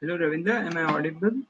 Hello, Ravinder. Am I audible?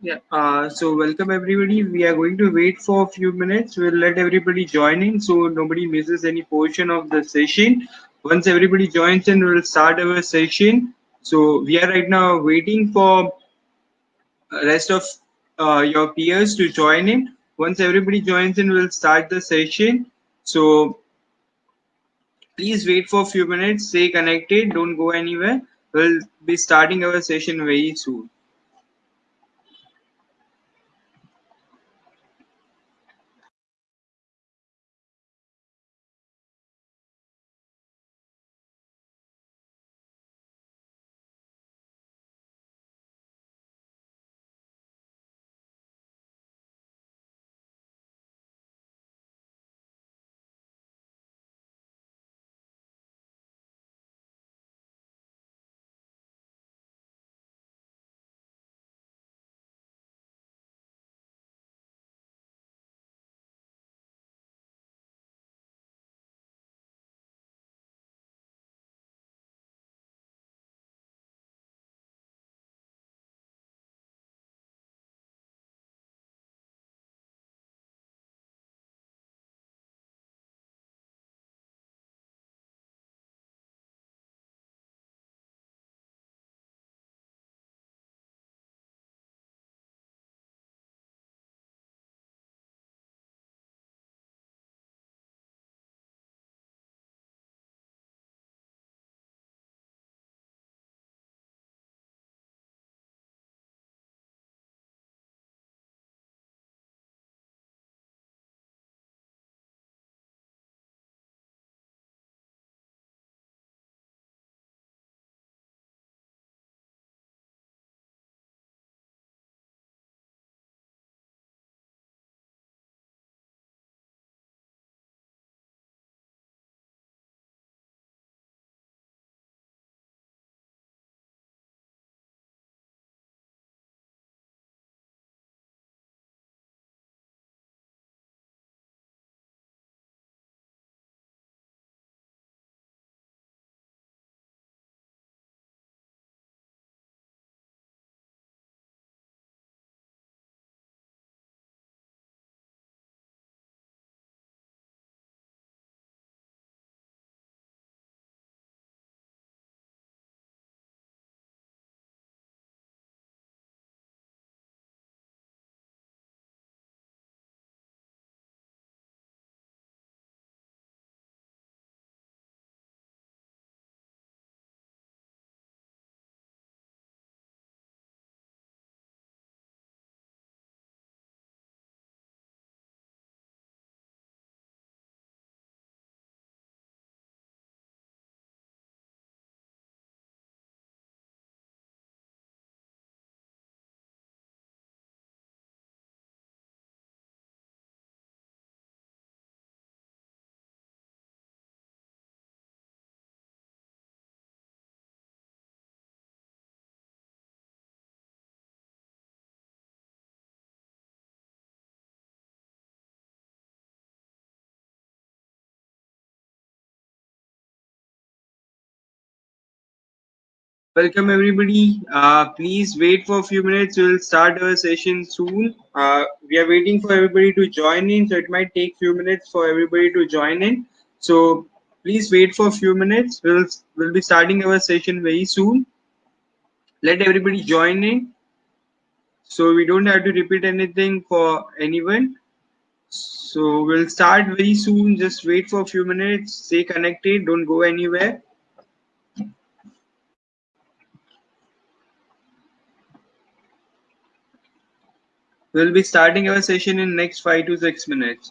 Yeah. Uh, so welcome everybody. We are going to wait for a few minutes. We'll let everybody join in so nobody misses any portion of the session. Once everybody joins in, we'll start our session. So we are right now waiting for rest of uh, your peers to join in. Once everybody joins in, we'll start the session. So please wait for a few minutes. Stay connected. Don't go anywhere. We'll be starting our session very soon. Welcome everybody. Uh, please wait for a few minutes. We'll start our session soon. Uh, we are waiting for everybody to join in, so it might take a few minutes for everybody to join in. So please wait for a few minutes. We'll we'll be starting our session very soon. Let everybody join in, so we don't have to repeat anything for anyone. So we'll start very soon. Just wait for a few minutes. Stay connected. Don't go anywhere. We'll be starting our session in next five to six minutes.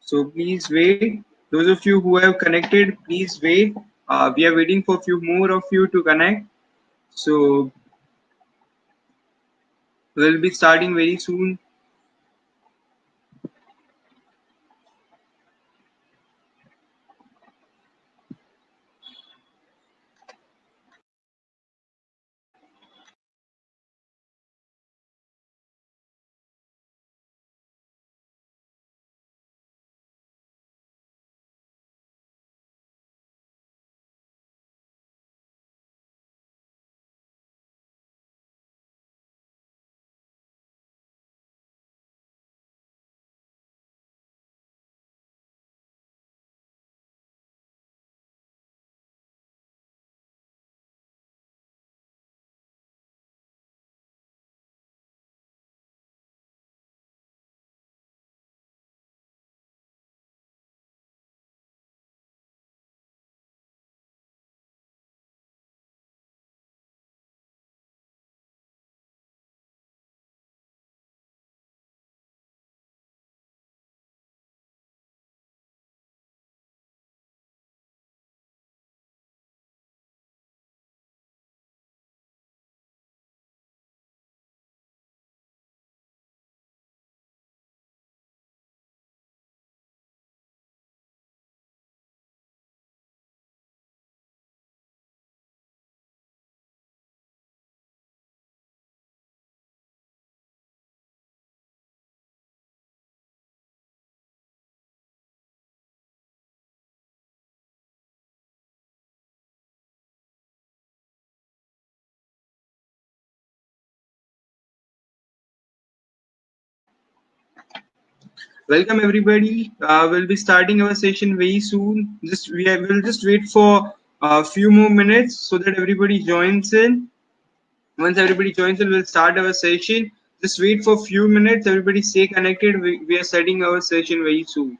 So please wait. Those of you who have connected, please wait. Uh, we are waiting for a few more of you to connect. So we'll be starting very soon. Welcome everybody. Uh, we'll be starting our session very soon. Just we will just wait for a few more minutes so that everybody joins in. Once everybody joins in we'll start our session. Just wait for a few minutes. Everybody stay connected. We, we are starting our session very soon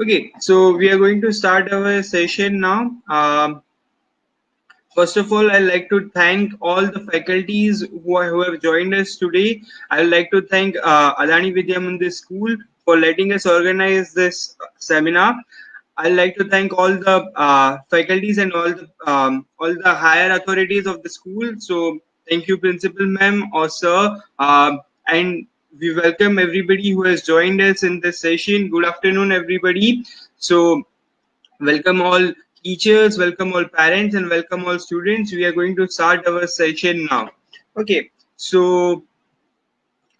okay so we are going to start our session now um, First of all, I'd like to thank all the faculties who, are, who have joined us today. I'd like to thank uh, Adani Vidya Mandir School for letting us organize this seminar. I'd like to thank all the uh, faculties and all the um, all the higher authorities of the school. So thank you, principal ma'am or sir, uh, and we welcome everybody who has joined us in this session. Good afternoon, everybody. So welcome all teachers, welcome all parents, and welcome all students. We are going to start our session now. Okay, so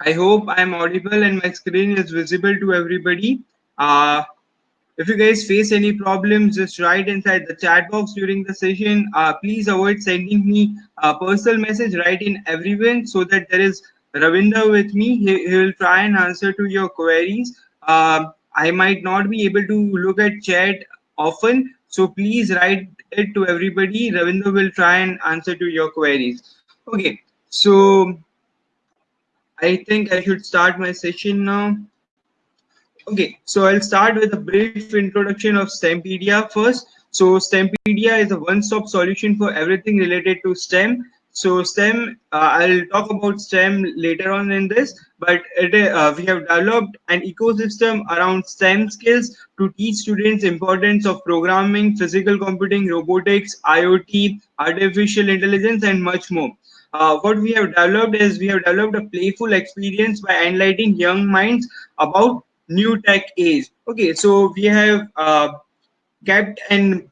I hope I am audible and my screen is visible to everybody. Uh, if you guys face any problems, just write inside the chat box during the session. Uh, please avoid sending me a personal message. Write in everyone so that there is Ravinder with me. He, he will try and answer to your queries. Uh, I might not be able to look at chat often, so please write it to everybody. Ravinder will try and answer to your queries. Okay, so I think I should start my session now. Okay, so I'll start with a brief introduction of Stempedia first. So STEMpedia is a one-stop solution for everything related to STEM. So STEM, uh, I'll talk about STEM later on in this, but it, uh, we have developed an ecosystem around STEM skills to teach students importance of programming, physical computing, robotics, IoT, artificial intelligence, and much more. Uh, what we have developed is we have developed a playful experience by enlightening young minds about new tech age. Okay, so we have uh, kept an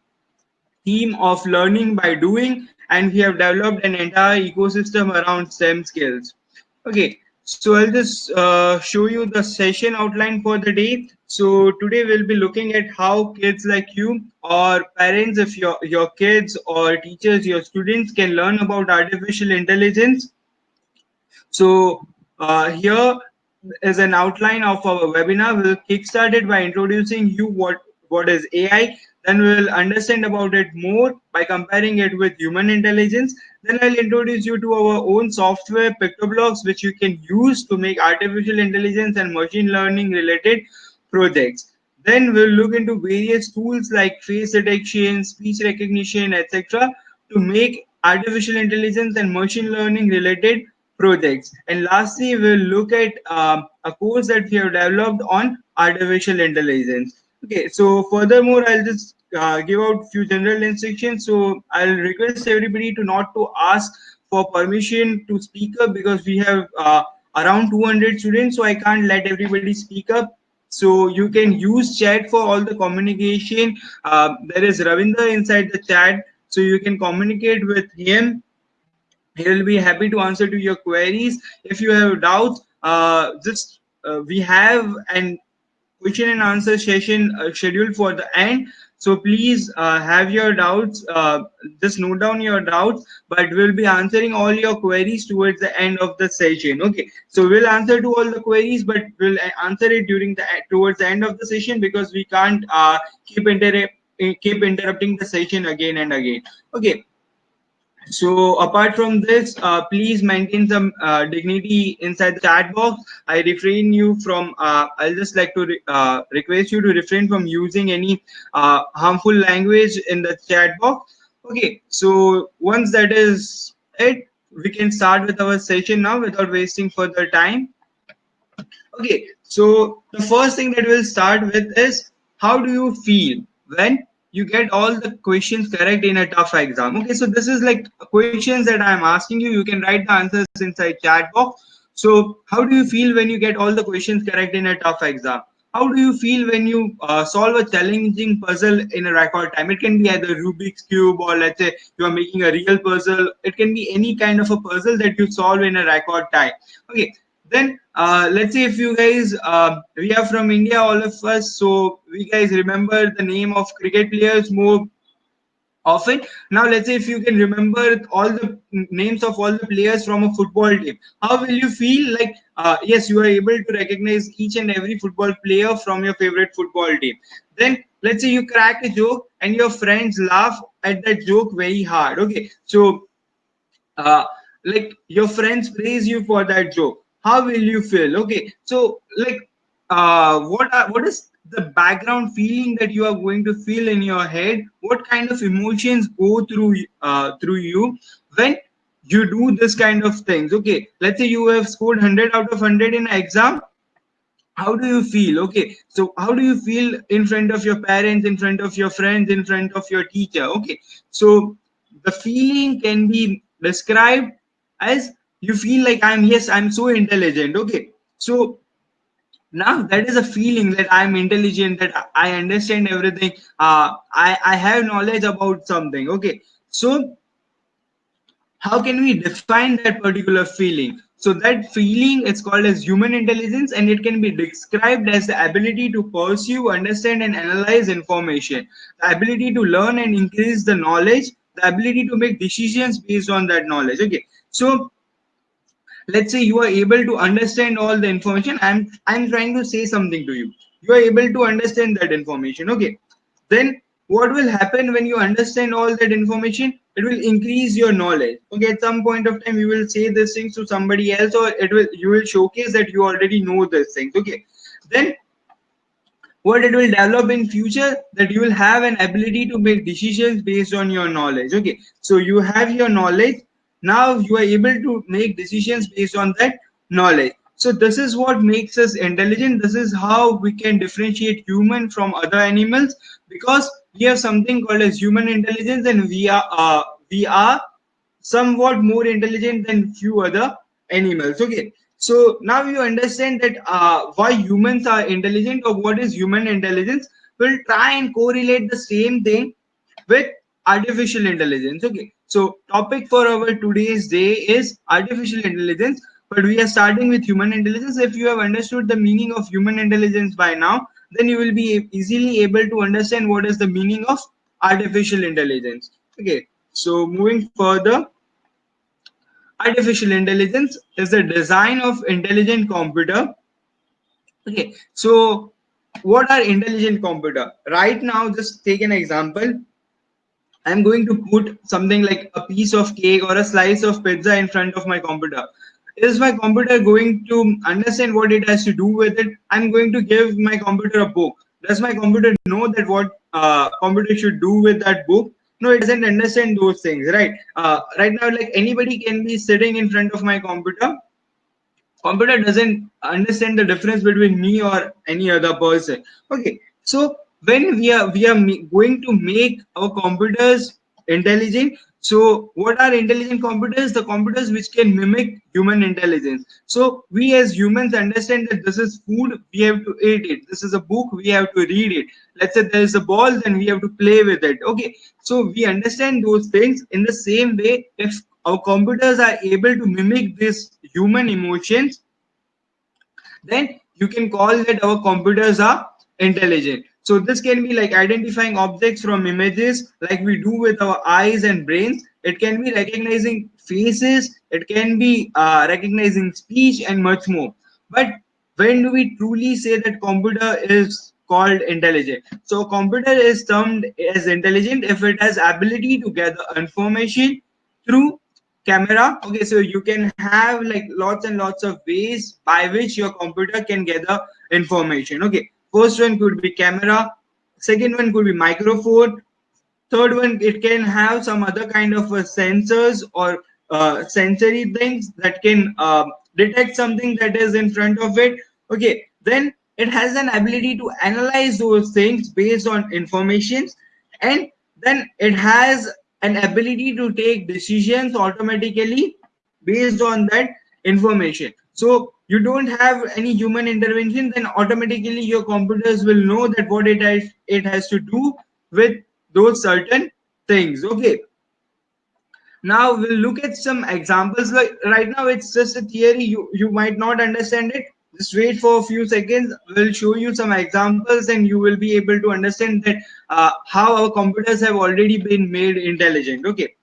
theme of learning by doing and we have developed an entire ecosystem around STEM skills. Okay, so I'll just uh, show you the session outline for the day. So today we'll be looking at how kids like you or parents, if your, your kids or teachers, your students can learn about artificial intelligence. So uh, here is an outline of our webinar. We'll kickstart it by introducing you what, what is AI then we'll understand about it more by comparing it with human intelligence. Then I'll introduce you to our own software PictoBlox, which you can use to make artificial intelligence and machine learning related projects. Then we'll look into various tools like face detection, speech recognition, etc. to make artificial intelligence and machine learning related projects. And lastly, we'll look at uh, a course that we have developed on artificial intelligence. Okay, so furthermore, I'll just uh, give out few general instructions. So I'll request everybody to not to ask for permission to speak up because we have uh, around 200 students, so I can't let everybody speak up. So you can use chat for all the communication. Uh, there is Ravinder inside the chat, so you can communicate with him. He will be happy to answer to your queries. If you have doubts, uh, just uh, we have an question and answer session uh, scheduled for the end. So please uh, have your doubts, uh, just note down your doubts, but we'll be answering all your queries towards the end of the session. Okay, so we'll answer to all the queries, but we'll answer it during the towards the end of the session because we can't uh, keep keep interrupting the session again and again. Okay, so apart from this, uh, please maintain some uh, dignity inside the chat box. I refrain you from, uh, I'll just like to re uh, request you to refrain from using any uh, harmful language in the chat box. Okay, so once that is it, we can start with our session now without wasting further time. Okay, so the first thing that we'll start with is how do you feel when you get all the questions correct in a tough exam. Okay, so this is like questions that I'm asking you. You can write the answers inside chat box. So how do you feel when you get all the questions correct in a tough exam? How do you feel when you uh, solve a challenging puzzle in a record time? It can be either Rubik's Cube or let's say you are making a real puzzle. It can be any kind of a puzzle that you solve in a record time. Okay, then uh, let's say if you guys uh, we are from india all of us so we guys remember the name of cricket players more often. Now let's say if you can remember all the names of all the players from a football team how will you feel? Like uh, yes you are able to recognize each and every football player from your favorite football team. Then let's say you crack a joke and your friends laugh at that joke very hard okay? So uh, like your friends praise you for that joke how will you feel? Okay so like uh what are, what is the background feeling that you are going to feel in your head? What kind of emotions go through uh, through you when you do this kind of things? Okay let's say you have scored 100 out of 100 in exam. How do you feel? Okay so how do you feel in front of your parents in front of your friends in front of your teacher? Okay so the feeling can be described as you feel like i'm yes i'm so intelligent. Okay. So now that is a feeling that i'm intelligent that i understand everything. Uh, i i have knowledge about something. Okay. So how can we define that particular feeling? So that feeling is called as human intelligence and it can be described as the ability to pursue understand and analyze information. The ability to learn and increase the knowledge. The ability to make decisions based on that knowledge. Okay. So let's say you are able to understand all the information. I'm i'm trying to say something to you. You are able to understand that information. Okay. Then what will happen when you understand all that information? It will increase your knowledge. Okay. At some point of time you will say these things to somebody else or it will you will showcase that you already know these things. Okay. Then what it will develop in future? That you will have an ability to make decisions based on your knowledge. Okay. So you have your knowledge now you are able to make decisions based on that knowledge so this is what makes us intelligent this is how we can differentiate human from other animals because we have something called as human intelligence and we are uh, we are somewhat more intelligent than few other animals okay so now you understand that uh, why humans are intelligent or what is human intelligence. We'll try and correlate the same thing with artificial intelligence. Okay. So topic for our today's day is artificial intelligence, but we are starting with human intelligence. If you have understood the meaning of human intelligence by now, then you will be easily able to understand what is the meaning of artificial intelligence. Okay. So moving further, artificial intelligence is the design of intelligent computer okay so what are intelligent computer right now just take an example i'm going to put something like a piece of cake or a slice of pizza in front of my computer. Is my computer going to understand what it has to do with it? I'm going to give my computer a book. Does my computer know that what uh, computer should do with that book? No it doesn't understand those things right? Uh, right now like anybody can be sitting in front of my computer. Computer doesn't understand the difference between me or any other person. Okay so when we are we are going to make our computers intelligent so what are intelligent computers? The computers which can mimic human intelligence. So we as humans understand that this is food, we have to eat it. This is a book, we have to read it. Let's say there is a ball, then we have to play with it. Okay. So we understand those things in the same way. If our computers are able to mimic these human emotions, then you can call that our computers are intelligent. So this can be like identifying objects from images like we do with our eyes and brains. It can be recognizing faces. It can be uh, recognizing speech and much more. But when do we truly say that computer is called intelligent? So computer is termed as intelligent if it has ability to gather information through camera okay so you can have like lots and lots of ways by which your computer can gather information okay First one could be camera. Second one could be microphone. Third one, it can have some other kind of uh, sensors or uh, sensory things that can uh, detect something that is in front of it. Okay, then it has an ability to analyze those things based on information and then it has an ability to take decisions automatically based on that information so you don't have any human intervention then automatically your computers will know that what it has it has to do with those certain things. Okay. Now we'll look at some examples. Like right now it's just a theory. You you might not understand it. Just wait for a few seconds. We'll show you some examples and you will be able to understand that uh, how our computers have already been made intelligent. Okay.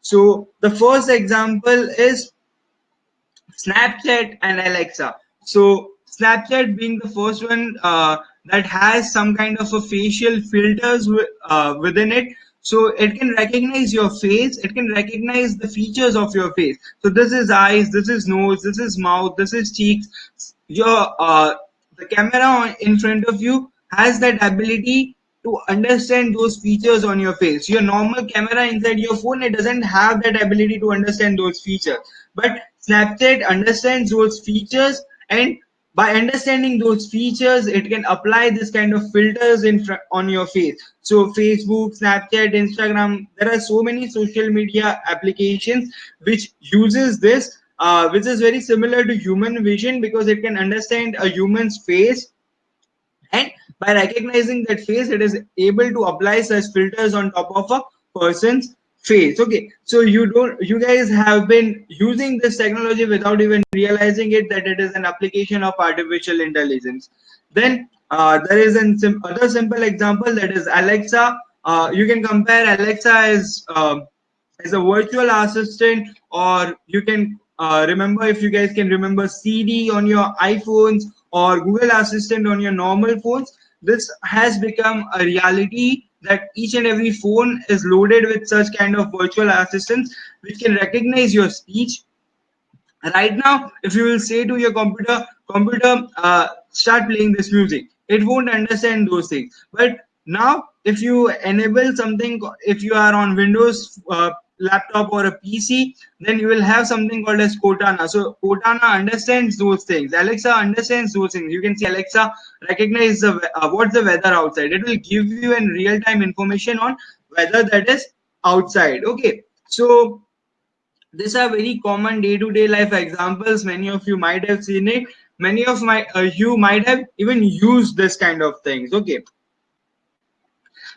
So the first example is Snapchat and Alexa. So Snapchat being the first one uh, that has some kind of a facial filters uh, within it. So it can recognize your face. It can recognize the features of your face. So this is eyes, this is nose, this is mouth, this is cheeks. Your uh, the camera in front of you has that ability to understand those features on your face. Your normal camera inside your phone, it doesn't have that ability to understand those features. But Snapchat understands those features and by understanding those features, it can apply this kind of filters in on your face. So Facebook, Snapchat, Instagram, there are so many social media applications which uses this, uh, which is very similar to human vision because it can understand a human's face and by recognizing that face it is able to apply such filters on top of a person's face. Okay so you don't you guys have been using this technology without even realizing it that it is an application of artificial intelligence. Then uh, there is an sim other simple example that is alexa. Uh, you can compare alexa as uh, as a virtual assistant or you can uh, remember if you guys can remember Siri on your iPhones or Google Assistant on your normal phones this has become a reality that each and every phone is loaded with such kind of virtual assistants which can recognize your speech. Right now if you will say to your computer computer uh, start playing this music it won't understand those things. But now if you enable something if you are on windows uh, laptop or a pc then you will have something called as cortana. So cortana understands those things. Alexa understands those things. You can see alexa recognize the uh, what's the weather outside. It will give you in real time information on weather that is outside. Okay. So these are very common day-to-day life examples. Many of you might have seen it. Many of my uh, you might have even used this kind of things. Okay.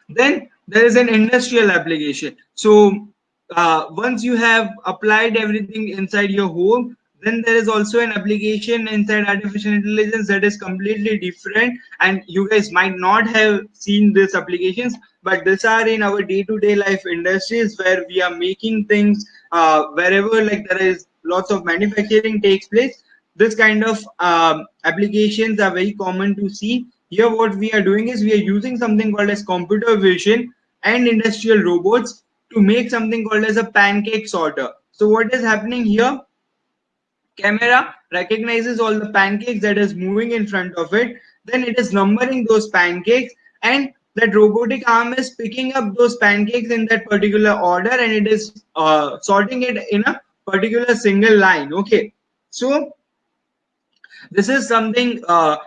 Then there is an industrial application. So uh, once you have applied everything inside your home then there is also an application inside artificial intelligence that is completely different. And you guys might not have seen these applications but these are in our day-to-day -day life industries where we are making things uh, wherever like there is lots of manufacturing takes place. This kind of um, applications are very common to see. Here what we are doing is we are using something called as computer vision and industrial robots to make something called as a pancake sorter. So what is happening here? Camera recognizes all the pancakes that is moving in front of it. Then it is numbering those pancakes and that robotic arm is picking up those pancakes in that particular order and it is uh, sorting it in a particular single line. Okay. So this is something uh,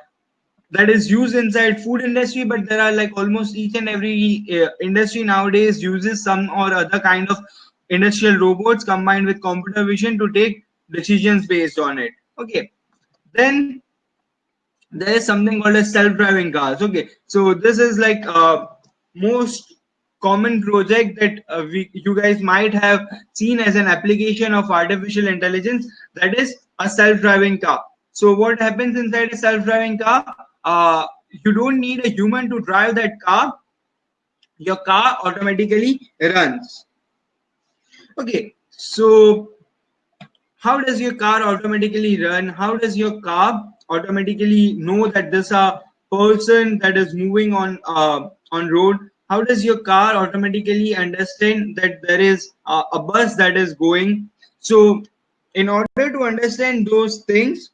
that is used inside food industry but there are like almost each and every uh, industry nowadays uses some or other kind of industrial robots combined with computer vision to take decisions based on it. Okay. Then there is something called as self-driving cars. Okay. So this is like uh, most common project that uh, we you guys might have seen as an application of artificial intelligence that is a self-driving car. So what happens inside a self-driving car uh, you don't need a human to drive that car. Your car automatically runs. Okay so how does your car automatically run? How does your car automatically know that this a person that is moving on uh, on road? How does your car automatically understand that there is a, a bus that is going? So in order to understand those things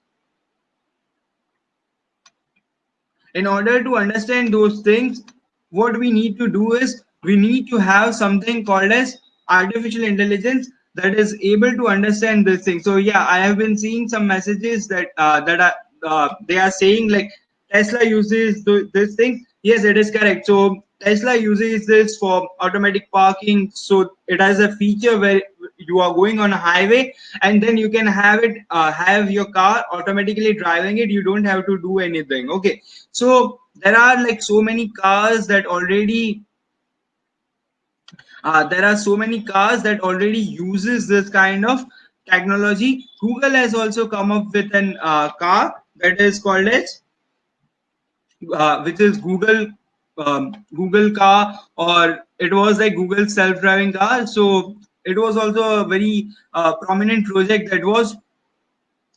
in order to understand those things what we need to do is we need to have something called as artificial intelligence that is able to understand this thing. So yeah i have been seeing some messages that uh, that are uh, they are saying like tesla uses this thing. Yes it is correct. So tesla uses this for automatic parking. So it has a feature where you are going on a highway and then you can have it uh, have your car automatically driving it. You don't have to do anything. Okay. So there are like so many cars that already uh, there are so many cars that already uses this kind of technology. Google has also come up with an uh, car that is called as uh, which is google um, google car or it was like google self-driving car. So it was also a very uh, prominent project that was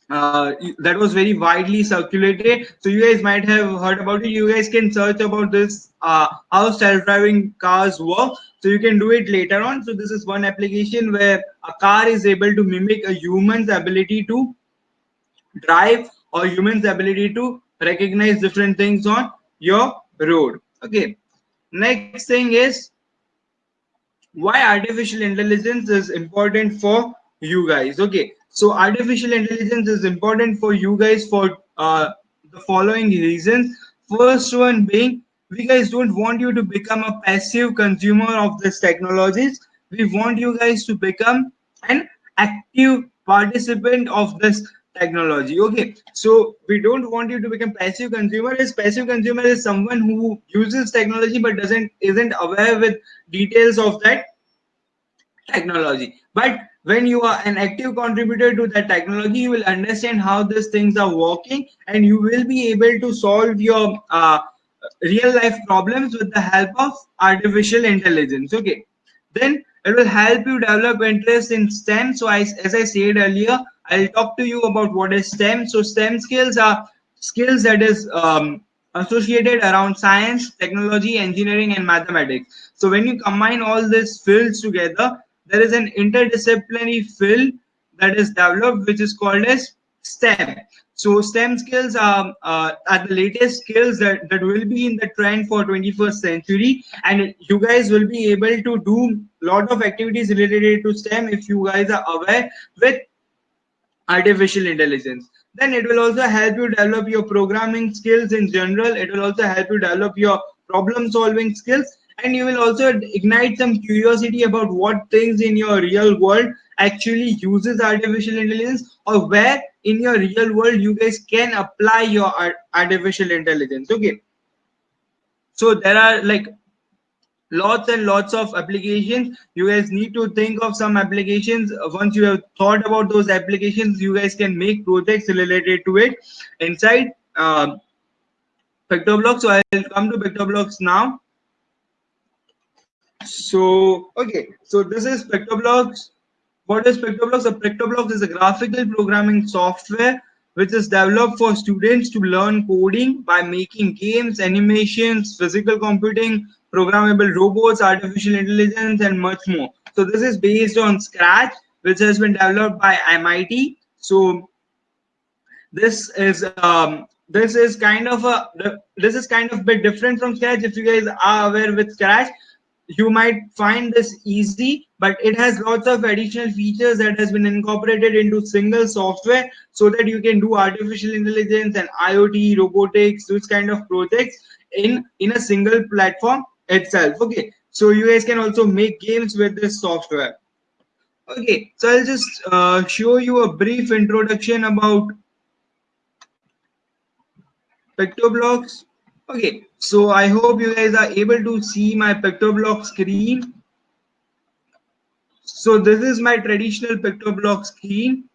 uh, that was very widely circulated. So you guys might have heard about it. You guys can search about this uh, how self-driving cars work. So you can do it later on. So this is one application where a car is able to mimic a human's ability to drive or human's ability to recognize different things on your road. Okay. Next thing is why artificial intelligence is important for you guys? Okay so artificial intelligence is important for you guys for uh, the following reasons. First one being we guys don't want you to become a passive consumer of this technologies. We want you guys to become an active participant of this technology. Okay so we don't want you to become passive consumer. Is passive consumer is someone who uses technology but doesn't isn't aware with details of that technology. But when you are an active contributor to that technology you will understand how these things are working and you will be able to solve your uh, real life problems with the help of artificial intelligence. Okay then it will help you develop interest in stem. So I, as i said earlier i'll talk to you about what is stem. So stem skills are skills that is um, associated around science technology engineering and mathematics. So when you combine all these fields together there is an interdisciplinary field that is developed which is called as stem. So STEM skills are, uh, are the latest skills that, that will be in the trend for 21st century. And you guys will be able to do a lot of activities related to STEM if you guys are aware with artificial intelligence. Then it will also help you develop your programming skills in general. It will also help you develop your problem solving skills and you will also ignite some curiosity about what things in your real world actually uses artificial intelligence or where in your real world you guys can apply your artificial intelligence okay so there are like lots and lots of applications you guys need to think of some applications once you have thought about those applications you guys can make projects related to it inside uh, PictoBlox. So I'll come to PictoBlox now. So, okay, so this is PictoBlox. What is PictoBlox? A PictoBlox is a graphical programming software which is developed for students to learn coding by making games, animations, physical computing, programmable robots, artificial intelligence, and much more. So this is based on Scratch, which has been developed by MIT. So this is um, this is kind of a this is kind of bit different from Scratch. If you guys are aware with Scratch, you might find this easy but it has lots of additional features that has been incorporated into single software so that you can do artificial intelligence and iot robotics those kind of projects in in a single platform itself. Okay so you guys can also make games with this software. Okay so i'll just uh, show you a brief introduction about PictoBlox Okay, so I hope you guys are able to see my PictoBlox screen. So this is my traditional PictoBlox screen.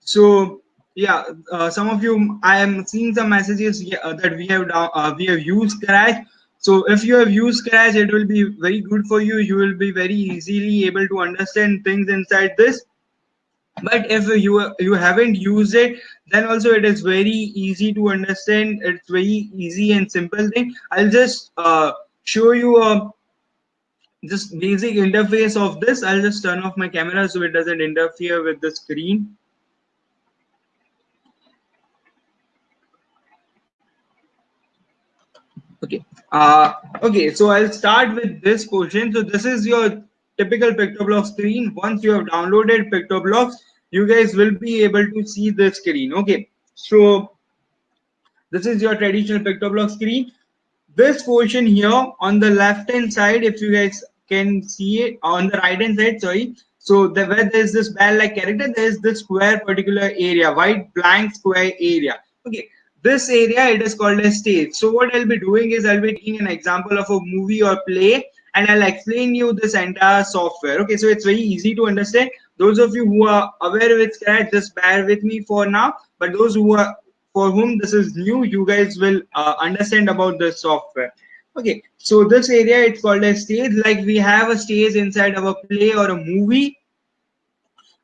So yeah, uh, some of you, I am seeing some messages uh, that we have uh, we have used Scratch. So if you have used Scratch, it will be very good for you. You will be very easily able to understand things inside this but if you you haven't used it then also it is very easy to understand. It's very easy and simple thing. I'll just uh, show you a just basic interface of this. I'll just turn off my camera so it doesn't interfere with the screen. Okay. Uh okay so i'll start with this portion. So this is your typical PictoBlox screen. Once you have downloaded PictoBlox you guys will be able to see the screen okay? So this is your traditional PictoBlox screen. This portion here on the left hand side if you guys can see it on the right hand side sorry. So the, where there is this bell like character there is this square particular area white blank square area okay? This area it is called a stage. So what i'll be doing is i'll be taking an example of a movie or play and i'll explain you this entire software okay? So it's very easy to understand those of you who are aware with Scratch, just bear with me for now. But those who are for whom this is new, you guys will uh, understand about the software. Okay, so this area it's called a stage. Like we have a stage inside of a play or a movie.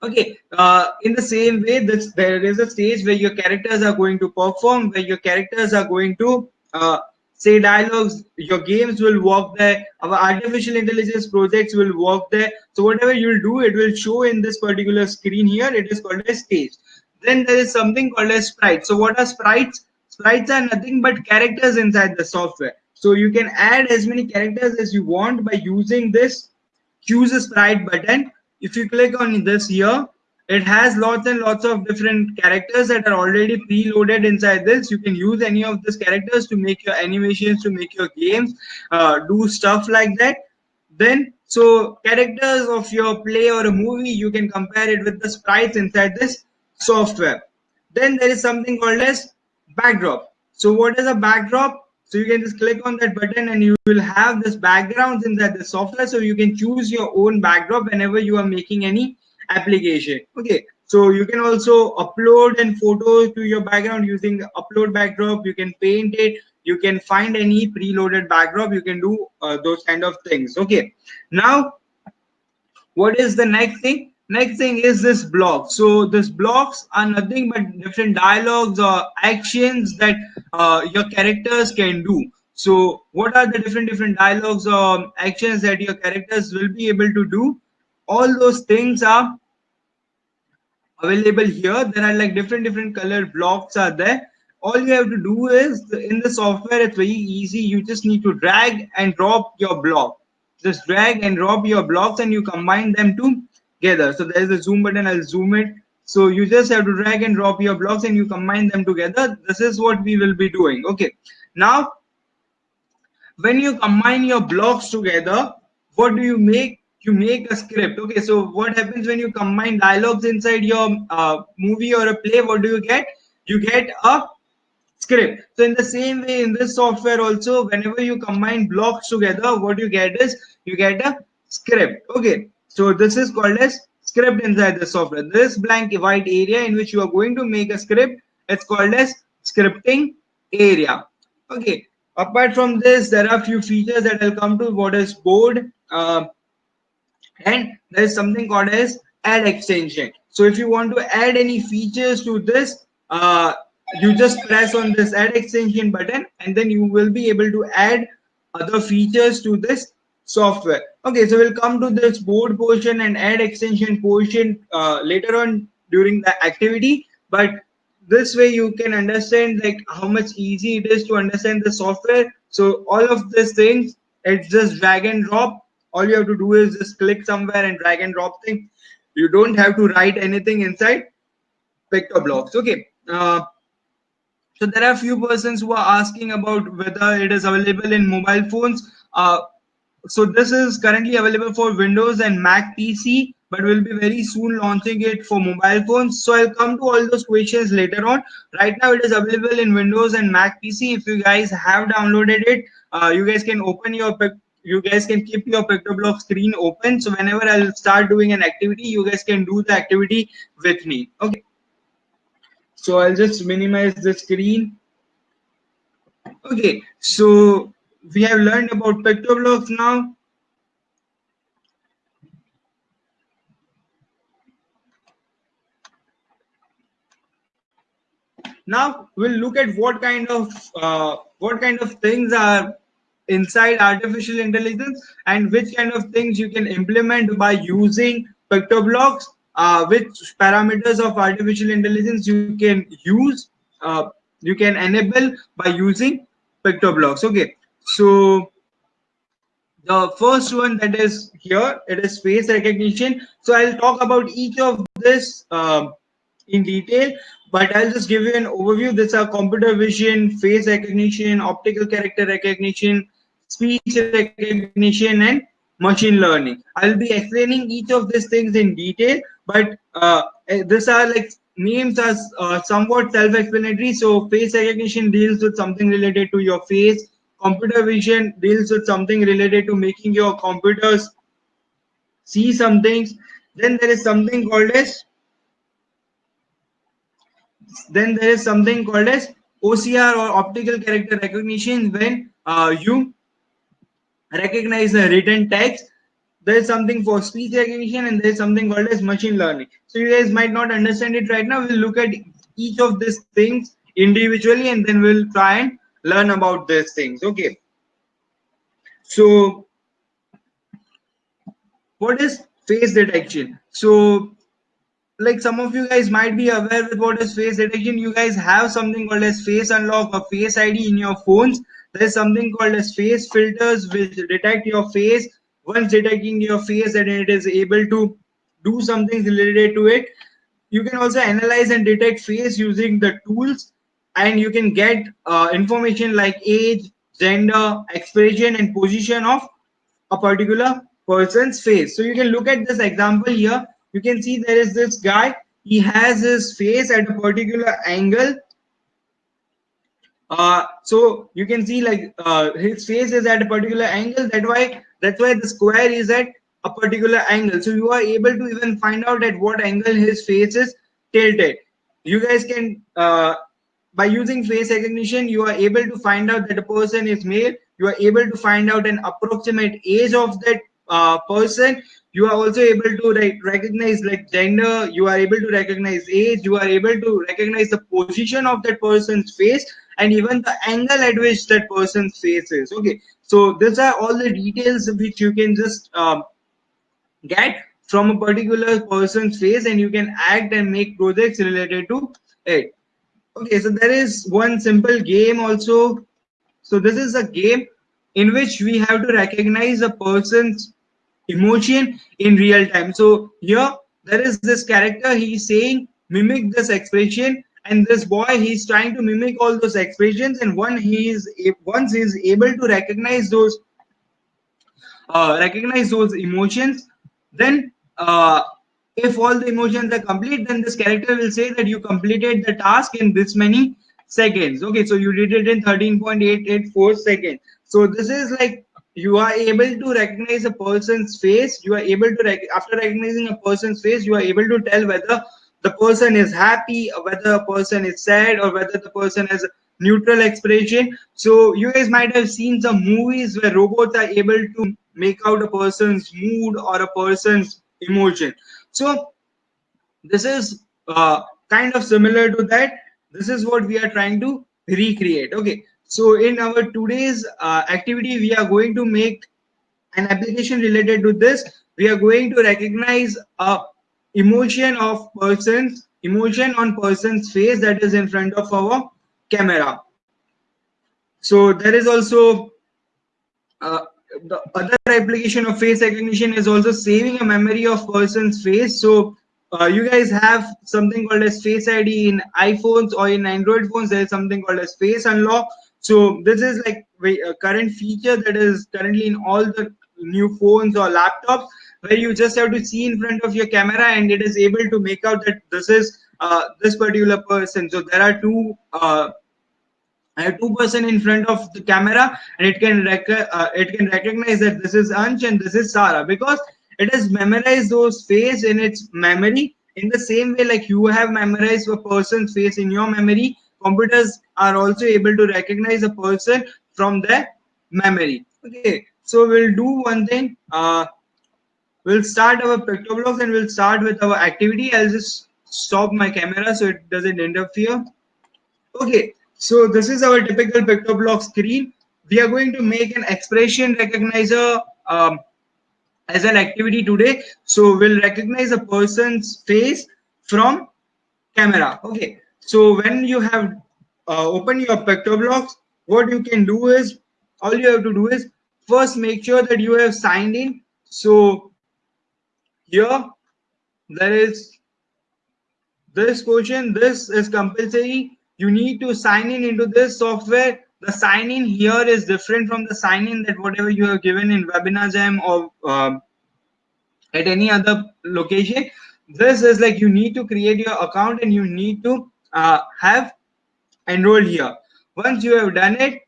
Okay, uh, in the same way, this there is a stage where your characters are going to perform, where your characters are going to uh, say dialogues your games will work there. Our artificial intelligence projects will work there. So whatever you'll do it will show in this particular screen here. It is called a stage. Then there is something called a sprite. So what are sprites? Sprites are nothing but characters inside the software. So you can add as many characters as you want by using this choose a sprite button. If you click on this here it has lots and lots of different characters that are already preloaded inside this. You can use any of these characters to make your animations to make your games uh, do stuff like that. Then so characters of your play or a movie you can compare it with the sprites inside this software. Then there is something called as backdrop. So what is a backdrop? So you can just click on that button and you will have this backgrounds inside the software. So you can choose your own backdrop whenever you are making any application. Okay so you can also upload and photos to your background using upload backdrop. You can paint it. You can find any preloaded backdrop. You can do uh, those kind of things. Okay now what is the next thing? Next thing is this block. So this blocks are nothing but different dialogues or actions that uh, your characters can do. So what are the different different dialogues or actions that your characters will be able to do all those things are available here. There are like different different color blocks are there. All you have to do is in the software it's very easy. You just need to drag and drop your block. Just drag and drop your blocks and you combine them together. So there's a zoom button i'll zoom it. So you just have to drag and drop your blocks and you combine them together. This is what we will be doing. Okay. Now when you combine your blocks together what do you make you make a script. Okay so what happens when you combine dialogues inside your uh, movie or a play? What do you get? You get a script. So in the same way in this software also whenever you combine blocks together what you get is you get a script. Okay so this is called as script inside the software. This blank white area in which you are going to make a script it's called as scripting area. Okay apart from this there are a few features that i'll come to. What is board? Uh, and there is something called as add extension so if you want to add any features to this uh, you just press on this add extension button and then you will be able to add other features to this software. Okay so we'll come to this board portion and add extension portion uh, later on during the activity. But this way you can understand like how much easy it is to understand the software. So all of these things it's just drag and drop all you have to do is just click somewhere and drag and drop thing you don't have to write anything inside PictoBlox okay uh, so there are a few persons who are asking about whether it is available in mobile phones. Uh, so this is currently available for Windows and Mac PC, but we'll be very soon launching it for mobile phones. So I'll come to all those questions later on. Right now it is available in Windows and Mac PC. If you guys have downloaded it, uh, you guys can open your you guys can keep your PictoBlox screen open. So whenever I'll start doing an activity, you guys can do the activity with me. Okay. So I'll just minimize the screen. Okay, so we have learned about PictoBlox now. Now we'll look at what kind of uh, what kind of things are inside artificial intelligence and which kind of things you can implement by using PictoBlox uh, which parameters of artificial intelligence you can use uh, you can enable by using PictoBlox okay so the first one that is here it is face recognition. So i'll talk about each of this uh, in detail but i'll just give you an overview. This are computer vision face recognition optical character recognition speech recognition and machine learning. I'll be explaining each of these things in detail but uh, eh, these are like names are uh, somewhat self-explanatory. So face recognition deals with something related to your face. Computer vision deals with something related to making your computers see some things. Then there is something called as then there is something called as OCR or optical character recognition when uh, you recognize the written text. There is something for speech recognition and there is something called as machine learning. So you guys might not understand it right now. We'll look at each of these things individually and then we'll try and learn about these things. Okay. So what is face detection? So like some of you guys might be aware with what is face detection you guys have something called as face unlock or face id in your phones there's something called as face filters which detect your face. Once detecting your face and it is able to do something related to it. You can also analyze and detect face using the tools and you can get uh, information like age gender expression and position of a particular person's face. So you can look at this example here. You can see there is this guy. He has his face at a particular angle uh, so you can see like uh, his face is at a particular angle. That why that's why the square is at a particular angle. So you are able to even find out at what angle his face is tilted. You guys can uh, by using face recognition you are able to find out that a person is male. You are able to find out an approximate age of that uh, person. You are also able to like, recognize like gender. You are able to recognize age. You are able to recognize the position of that person's face and even the angle at which that person's face is okay so these are all the details which you can just um, get from a particular person's face and you can act and make projects related to it. Okay so there is one simple game also. So this is a game in which we have to recognize a person's emotion in real time. So here there is this character he's saying mimic this expression and this boy he's trying to mimic all those expressions and one he is once he is able to recognize those uh, recognize those emotions then uh, if all the emotions are complete then this character will say that you completed the task in this many seconds. Okay so you did it in 13.884 seconds. So this is like you are able to recognize a person's face you are able to rec after recognizing a person's face you are able to tell whether the person is happy or whether a person is sad or whether the person has neutral expression. So you guys might have seen some movies where robots are able to make out a person's mood or a person's emotion. So this is uh, kind of similar to that. This is what we are trying to recreate. Okay. So in our today's uh, activity we are going to make an application related to this. We are going to recognize a emotion of persons emotion on person's face that is in front of our camera. So there is also uh, the other application of face recognition is also saving a memory of person's face. So uh, you guys have something called as face id in iphones or in android phones. There is something called as face unlock. So this is like a current feature that is currently in all the new phones or laptops where you just have to see in front of your camera and it is able to make out that this is uh, this particular person. So there are two uh, I have two person in front of the camera and it can uh, it can recognize that this is Ansh and this is Sarah because it has memorized those face in its memory. In the same way like you have memorized a person's face in your memory computers are also able to recognize a person from their memory. Okay so we'll do one thing. Uh, we'll start our PictoBlox and we'll start with our activity i'll just stop my camera so it doesn't interfere okay so this is our typical PictoBlox screen. We are going to make an expression recognizer um, as an activity today. So we'll recognize a person's face from camera. Okay. So when you have uh, opened your PictoBlox, what you can do is, all you have to do is first make sure that you have signed in. So here there is this question, this is compulsory. You need to sign in into this software. The sign in here is different from the sign in that whatever you have given in webinar jam or um, at any other location. This is like you need to create your account and you need to uh, have enrolled here. Once you have done it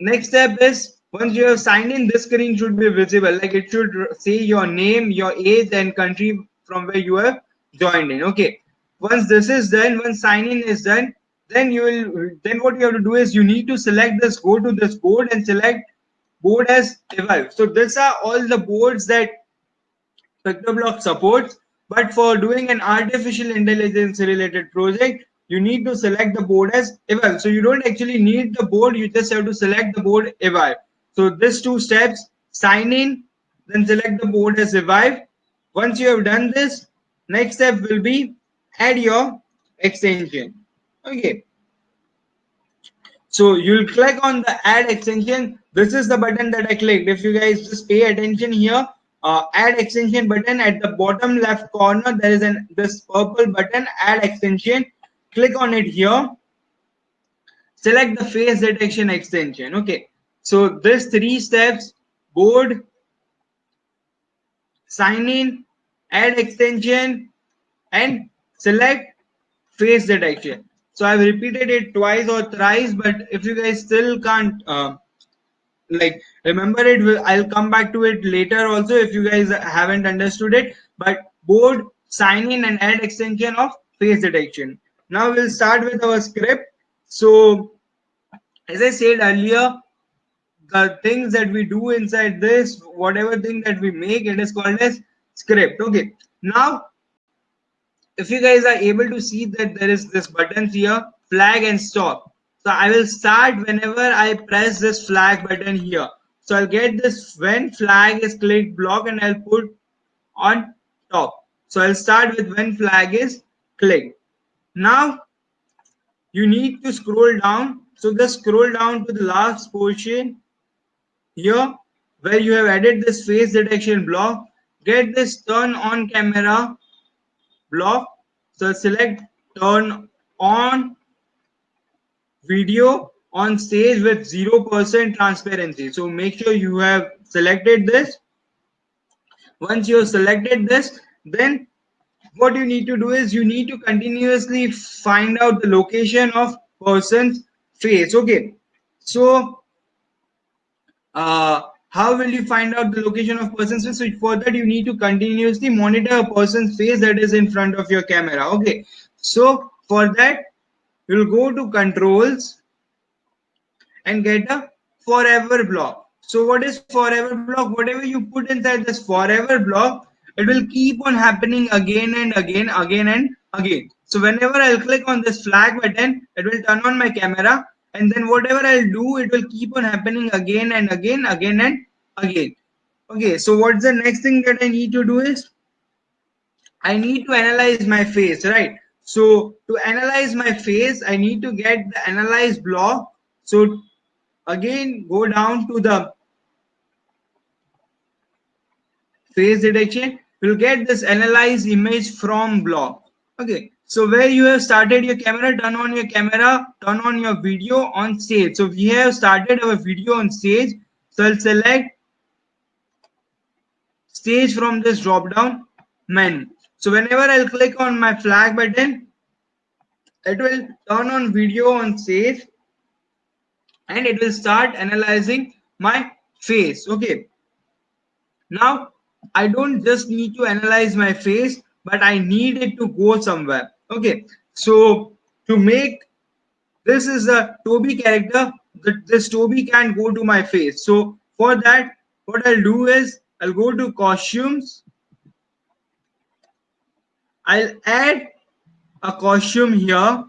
next step is once you have signed in this screen should be visible. Like it should say your name your age and country from where you have joined in. Okay. Once this is done once sign in is done then you will then what you have to do is you need to select this go to this board and select board as evive so these are all the boards that PictoBlox supports. But for doing an artificial intelligence related project you need to select the board as evive so you don't actually need the board you just have to select the board evive so these two steps sign in then select the board as evive once you have done this next step will be add your extension. Okay. So you'll click on the add extension. This is the button that i clicked. If you guys just pay attention here uh, add extension button at the bottom left corner there is an this purple button add extension. Click on it here. Select the face detection extension. Okay so this three steps board sign in add extension and select face detection so i've repeated it twice or thrice but if you guys still can't uh, like remember it i'll come back to it later also if you guys haven't understood it. But board sign in and add extension of face detection now we'll start with our script. So as i said earlier the things that we do inside this whatever thing that we make it is called as script okay now if you guys are able to see that there is this button here flag and stop so i will start whenever i press this flag button here so i'll get this when flag is clicked block and i'll put on top. So I'll start with when flag is clicked. Now you need to scroll down. So just scroll down to the last portion here where you have added this face detection block. Get this turn on camera block. So select turn on video on stage with 0% transparency. So make sure you have selected this. Once you have selected this, then what you need to do is you need to continuously find out the location of person's face. Okay. So Uh, how will you find out the location of person's face? So for that, you need to continuously monitor a person's face that is in front of your camera. Okay. So for that, you'll go to controls and get a forever block. So what is forever block? Whatever you put inside this forever block, it will keep on happening again and again, again and again. So whenever I'll click on this flag button, it will turn on my camera and then whatever I'll do, it will keep on happening again and again, again and again. Okay, so what's the next thing that I need to do is I need to analyze my face, right? So to analyze my face, I need to get the analyze block. So again go down to the face detection We'll get this analyze image from block okay so where you have started your camera turn on your camera turn on your video on stage. So we have started our video on stage. So i'll select stage from this drop down menu. So whenever i'll click on my flag button it will turn on video on stage and it will start analyzing my face. Okay. Now i don't just need to analyze my face but i need it to go somewhere okay so to make this is a toby character this toby can't go to my face so for that what i'll do is i'll go to costumes i'll add a costume here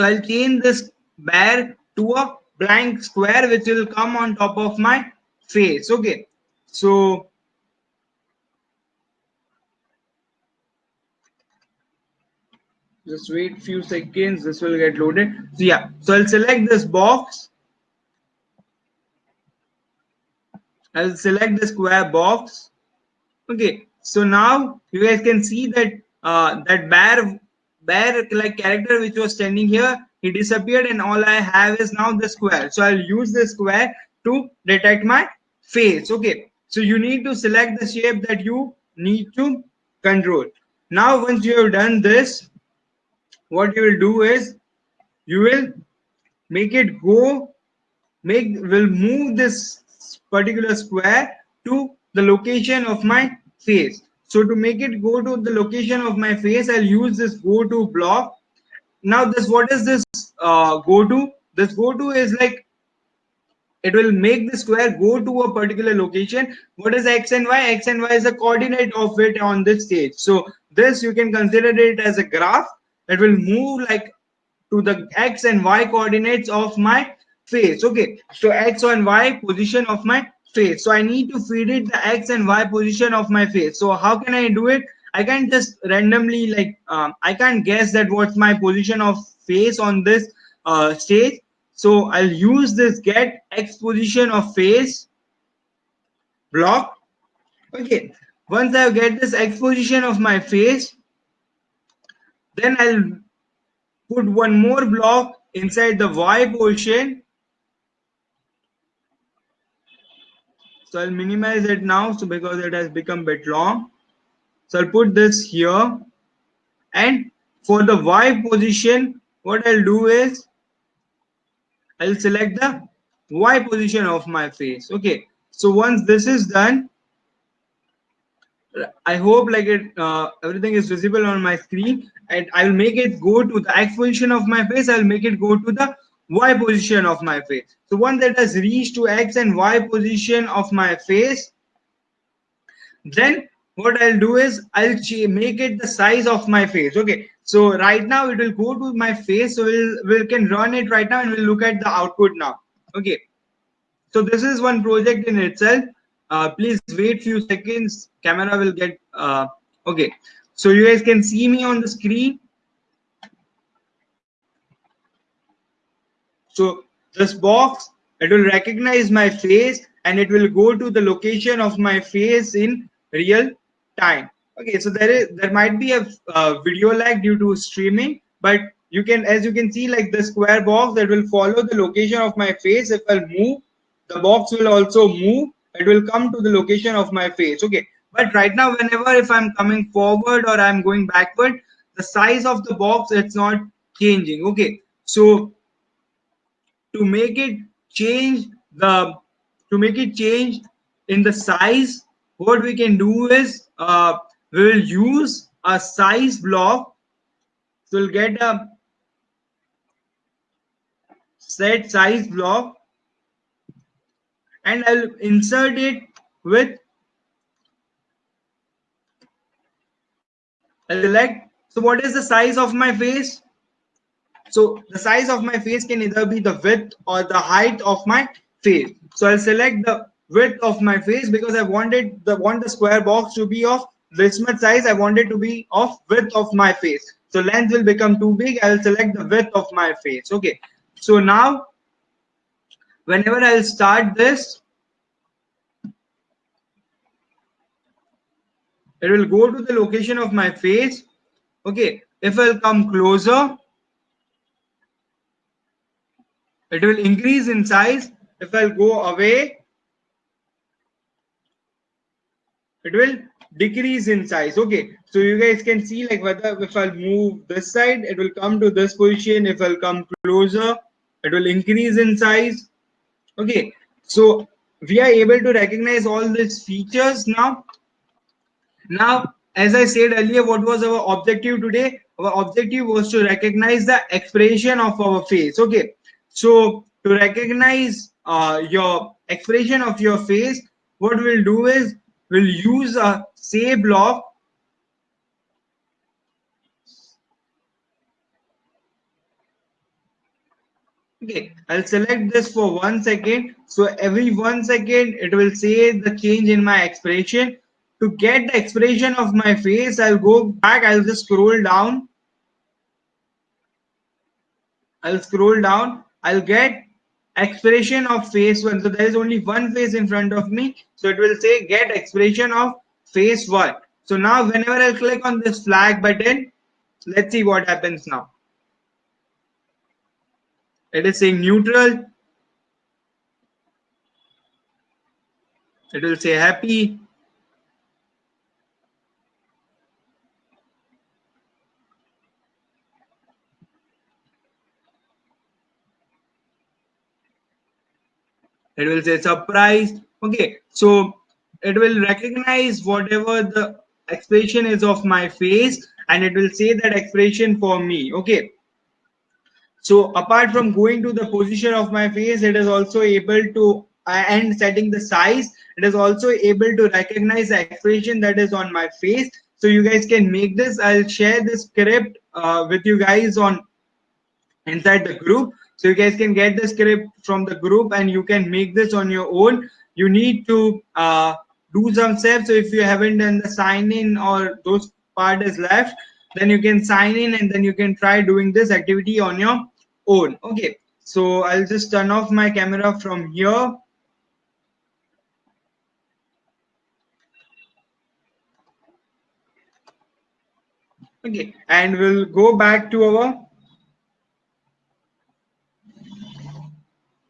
So I'll change this bear to a blank square which will come on top of my face. Okay. So just wait few seconds this will get loaded. So yeah. So i'll select this box. I'll select the square box. Okay. So now you guys can see that uh, that bear bear like character which was standing here he disappeared and all i have is now the square. So i'll use the square to detect my face. Okay so you need to select the shape that you need to control now once you have done this what you will do is you will make it go make will move this particular square to the location of my face so to make it go to the location of my face, I'll use this go to block. Now this, what is this uh, go to? This go to is like, it will make the square go to a particular location. What is X and Y? X and Y is the coordinate of it on this stage. So this you can consider it as a graph that will move like to the X and Y coordinates of my face. Okay. So X and Y position of my face so i need to feed it the x and y position of my face so how can i do it i can just randomly like um, i can't guess that what's my position of face on this uh, stage so i'll use this get x position of face block okay once i get this x position of my face then i'll put one more block inside the y portion So I'll minimize it now. So because it has become a bit long. So I'll put this here. And for the Y position, what I'll do is I'll select the Y position of my face. Okay. So once this is done, I hope like it uh, everything is visible on my screen and I'll make it go to the X position of my face. I'll make it go to the y position of my face. So once that has reached to x and y position of my face, then what I'll do is I'll make it the size of my face. Okay. So right now it will go to my face. So we'll, we can run it right now and we'll look at the output now. Okay. so this is one project in itself uh, please wait few seconds camera will get uh, okay so you guys can see me on the screen so this box it will recognize my face and it will go to the location of my face in real time okay so there is there might be a uh, video lag due to streaming but you can as you can see like the square box that will follow the location of my face if i'll move. The box will also move. It will come to the location of my face. Okay but right now whenever if i'm coming forward or i'm going backward the size of the box it's not changing. Okay so to make it change the to make it change in the size what we can do is uh, we will use a size block so we'll get a set size block. And I'll insert it with I'll select. So what is the size of my face? So the size of my face can either be the width or the height of my face. So I'll select the width of my face because I wanted the want the square box to be of this much size I want it to be of width of my face. So length will become too big. I'll select the width of my face. Okay. So now whenever I'll start this it will go to the location of my face. Okay. If I'll come closer it will increase in size. If I'll go away it will decrease in size. Okay so you guys can see like whether if i'll move this side it will come to this position. If i'll come closer it will increase in size. Okay so we are able to recognize all these features now. Now as i said earlier what was our objective today? Our objective was to recognize the expression of our face. Okay so to recognize uh, your expression of your face what we'll do is we'll use a say block okay i'll select this for one second. So every one second it will say the change in my expression. To get the expression of my face i'll go back i'll just scroll down. I'll scroll down. I'll get expression of face one. So there is only one face in front of me. So it will say get expression of face one so now whenever i click on this flag button let's see what happens now. It is saying neutral. It will say happy. It will say surprised. Okay so it will recognize whatever the expression is of my face and it will say that expression for me okay? So apart from going to the position of my face it is also able to and setting the size it is also able to recognize the expression that is on my face. So you guys can make this. I'll share this script uh, with you guys on inside the group. So you guys can get the script from the group and you can make this on your own. You need to uh, do some steps. So if you haven't done the sign in or those part is left then you can sign in and then you can try doing this activity on your own. Okay. So i'll just turn off my camera from here. Okay. And we'll go back to our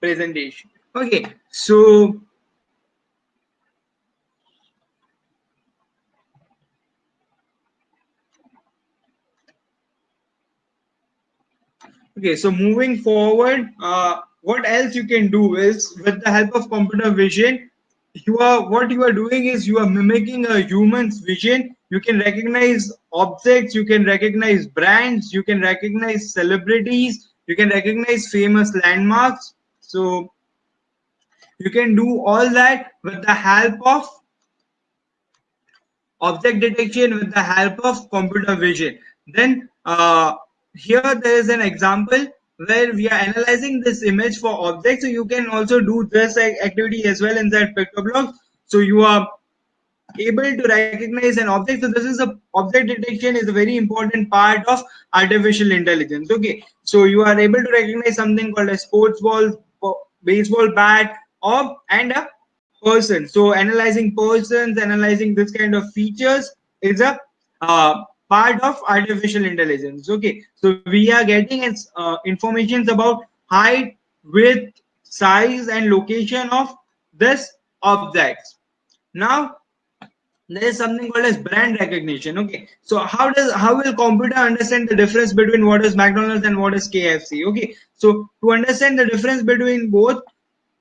presentation. Okay. So okay so moving forward uh, what else you can do is with the help of computer vision you are what you are doing is you are mimicking a human's vision. You can recognize objects you can recognize brands you can recognize celebrities you can recognize famous landmarks. So you can do all that with the help of object detection with the help of computer vision. Then uh, here there is an example where we are analyzing this image for objects. So you can also do this activity as well inside PictoBlox. So you are able to recognize an object. So this is a object detection is a very important part of artificial intelligence. Okay, so you are able to recognize something called a sports ball, baseball bat, or and a person. So analyzing persons, analyzing this kind of features is a uh, part of artificial intelligence. Okay, so we are getting uh, informations about height, width, size, and location of this objects. Now there is something called as brand recognition okay so how does how will computer understand the difference between what is mcdonald's and what is kfc okay so to understand the difference between both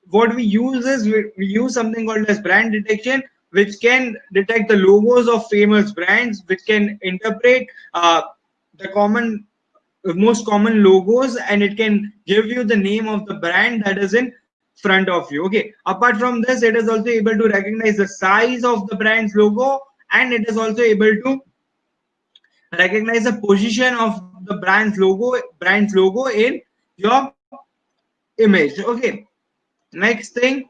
what we use is we, we use something called as brand detection which can detect the logos of famous brands which can interpret uh, the common most common logos and it can give you the name of the brand that is in front of you. Okay. Apart from this it is also able to recognize the size of the brand's logo and it is also able to recognize the position of the brand's logo brand's logo in your image. Okay. Next thing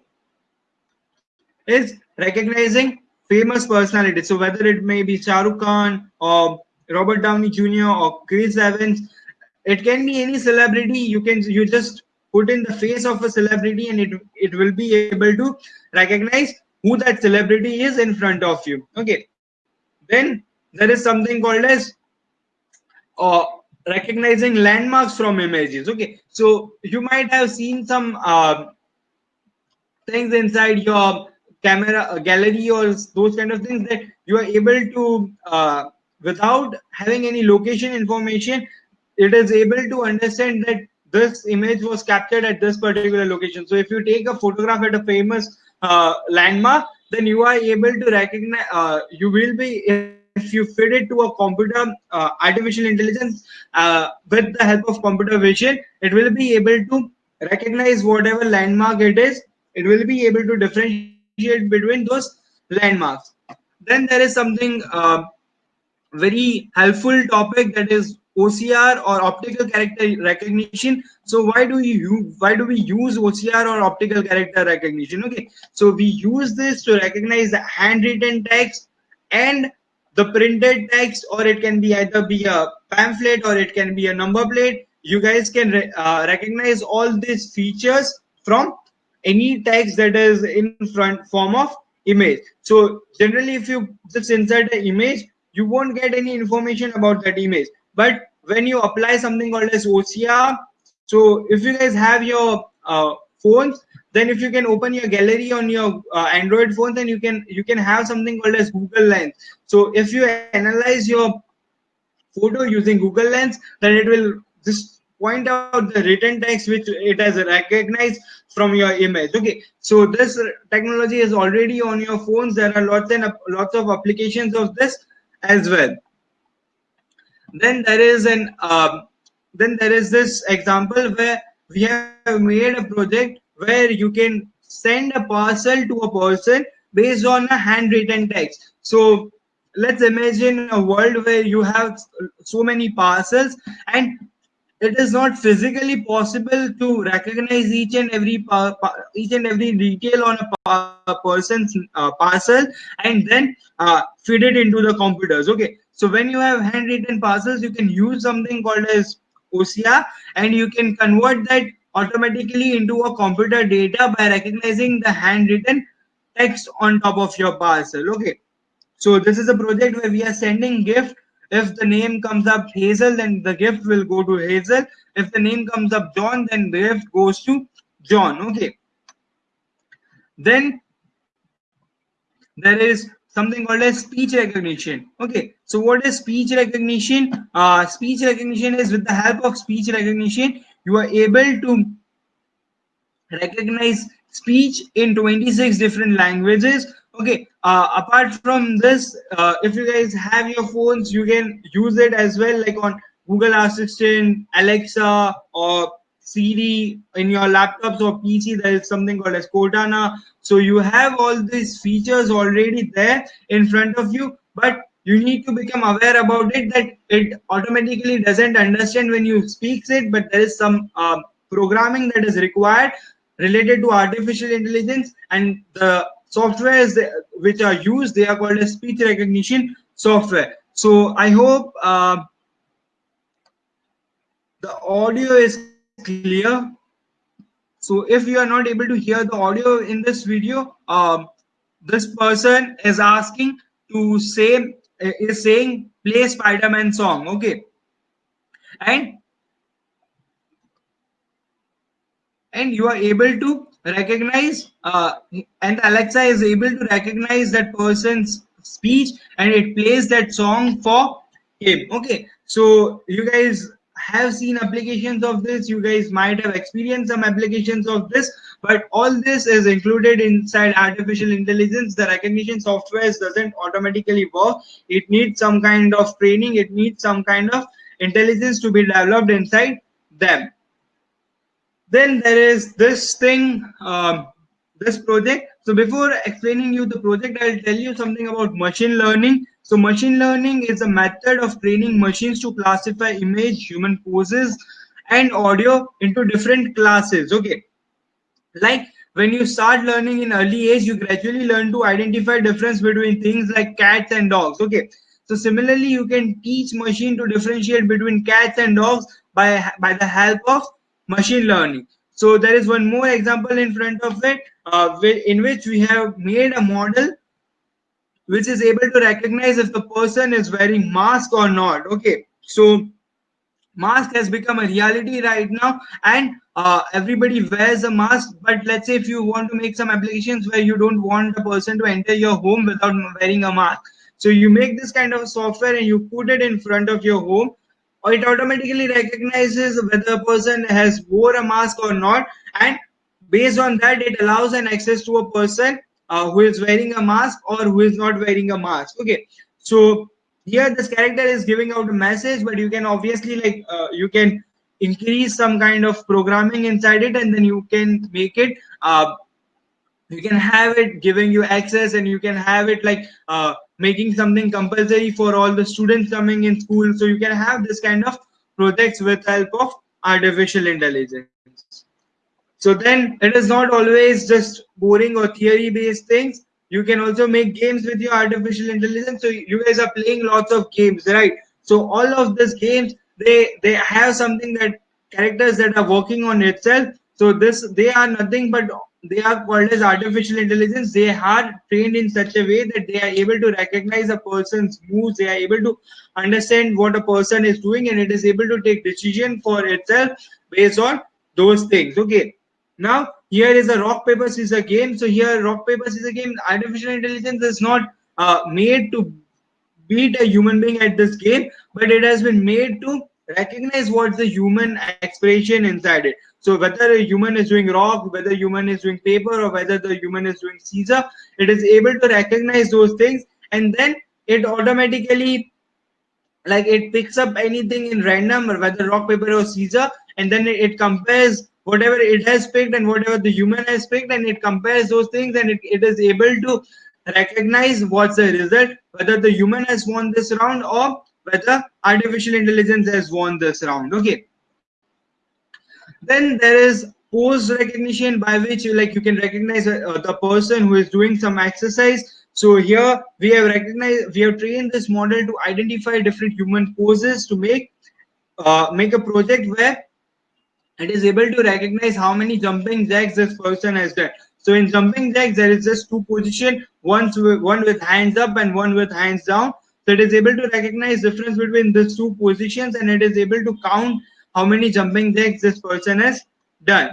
is recognizing famous personalities. So whether it may be Shah Rukh Khan or Robert Downey Jr. or Chris Evans it can be any celebrity. You can you just put in the face of a celebrity and it it will be able to recognize who that celebrity is in front of you. Okay. Then there is something called as uh, recognizing landmarks from images. Okay. So you might have seen some uh, things inside your camera gallery or those kind of things that you are able to uh, without having any location information it is able to understand that this image was captured at this particular location. So if you take a photograph at a famous uh, landmark, then you are able to recognize, uh, you will be, if you fit it to a computer, uh, artificial intelligence, uh, with the help of computer vision, it will be able to recognize whatever landmark it is. It will be able to differentiate between those landmarks. Then there is something uh, very helpful topic that is OCR or optical character recognition. So why do you why do we use OCR or optical character recognition? Okay, so we use this to recognize the handwritten text and the printed text, or it can be either be a pamphlet or it can be a number plate. You guys can re uh, recognize all these features from any text that is in front form of image. So generally, if you just insert an image, you won't get any information about that image but when you apply something called as OCR, so if you guys have your uh, phones, then if you can open your gallery on your uh, Android phone, then you can you can have something called as Google Lens. So if you analyze your photo using Google Lens, then it will just point out the written text which it has recognized from your image. Okay, so this technology is already on your phones. There are lots and lots of applications of this as well then there is an uh, then there is this example where we have made a project where you can send a parcel to a person based on a handwritten text so let's imagine a world where you have so many parcels and it is not physically possible to recognize each and every each and every detail on a person's uh, parcel and then uh, feed it into the computers okay so when you have handwritten parcels, you can use something called as OCR and you can convert that automatically into a computer data by recognizing the handwritten text on top of your parcel. Okay. So this is a project where we are sending gift. If the name comes up Hazel, then the gift will go to Hazel. If the name comes up John, then the gift goes to John. Okay. Then there is something called as speech recognition okay so what is speech recognition uh, speech recognition is with the help of speech recognition you are able to recognize speech in 26 different languages okay uh, apart from this uh, if you guys have your phones you can use it as well like on google assistant alexa or Siri in your laptops or PC, there is something called as Cortana. So you have all these features already there in front of you, but you need to become aware about it that it automatically doesn't understand when you speaks it but there is some uh, programming that is required related to artificial intelligence and the softwares which are used they are called as speech recognition software. So i hope uh, the audio is clear. So if you are not able to hear the audio in this video um, this person is asking to say is saying play spider-man song okay? And and you are able to recognize uh, and alexa is able to recognize that person's speech and it plays that song for him. Okay so you guys have seen applications of this. You guys might have experienced some applications of this but all this is included inside artificial intelligence. The recognition software doesn't automatically work. It needs some kind of training. It needs some kind of intelligence to be developed inside them then there is this thing um, this project. So before explaining you the project i'll tell you something about machine learning. So machine learning is a method of training machines to classify image human poses and audio into different classes okay? Like when you start learning in early age you gradually learn to identify difference between things like cats and dogs okay? So similarly you can teach machine to differentiate between cats and dogs by by the help of machine learning. So there is one more example in front of it uh, in which we have made a model which is able to recognize if the person is wearing mask or not. Okay, so mask has become a reality right now and uh, everybody wears a mask but let's say if you want to make some applications where you don't want a person to enter your home without wearing a mask so you make this kind of software and you put it in front of your home it automatically recognizes whether a person has wore a mask or not. And based on that it allows an access to a person uh, who is wearing a mask or who is not wearing a mask. Okay. So here this character is giving out a message but you can obviously like uh, you can increase some kind of programming inside it and then you can make it uh, you can have it giving you access and you can have it like uh, making something compulsory for all the students coming in school. So you can have this kind of projects with help of artificial intelligence. So then it is not always just boring or theory based things. You can also make games with your artificial intelligence. So you guys are playing lots of games right? So all of these games they they have something that characters that are working on itself. So this they are nothing but they are called as artificial intelligence. They are trained in such a way that they are able to recognize a person's moves. They are able to understand what a person is doing and it is able to take decision for itself based on those things. Okay. Now here is a rock paper scissors game. So here rock paper scissors game artificial intelligence is not uh, made to beat a human being at this game but it has been made to recognize what's the human expression inside it so whether a human is doing rock, whether human is doing paper, or whether the human is doing Caesar, it is able to recognize those things, and then it automatically, like it picks up anything in random, or whether rock, paper, or Caesar, and then it, compares whatever it has picked and whatever the human has picked, and it compares those things, and it, it is able to recognize what's the result, whether the human has won this round or whether artificial intelligence has won this round. Okay then there is pose recognition by which you like you can recognize uh, the person who is doing some exercise. So here we have recognized we have trained this model to identify different human poses to make uh, make a project where it is able to recognize how many jumping jacks this person has done. So in jumping jacks there is just two position one one with hands up and one with hands down. So it is able to recognize difference between these two positions and it is able to count how many jumping jacks this person has done.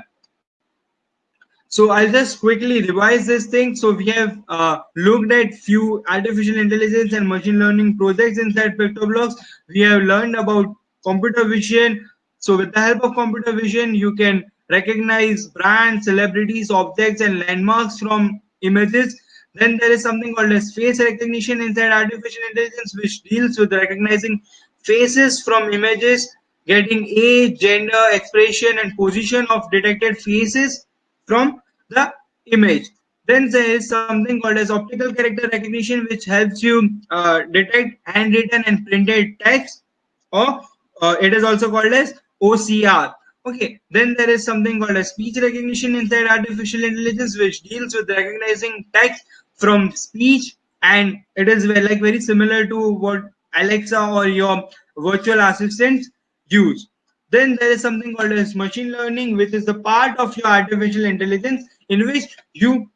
So I'll just quickly revise this thing. So we have uh, looked at few artificial intelligence and machine learning projects inside PictoBlox. We have learned about computer vision. So with the help of computer vision, you can recognize brands, celebrities, objects, and landmarks from images. Then there is something called as face recognition inside artificial intelligence, which deals with recognizing faces from images getting age, gender, expression, and position of detected faces from the image. then there is something called as optical character recognition, which helps you uh, detect handwritten and printed text, or uh, it is also called as OCR. Okay, then there is something called as speech recognition inside artificial intelligence, which deals with recognizing text from speech, and it is like very similar to what Alexa or your virtual assistants use. Then there is something called as machine learning, which is the part of your artificial intelligence in which you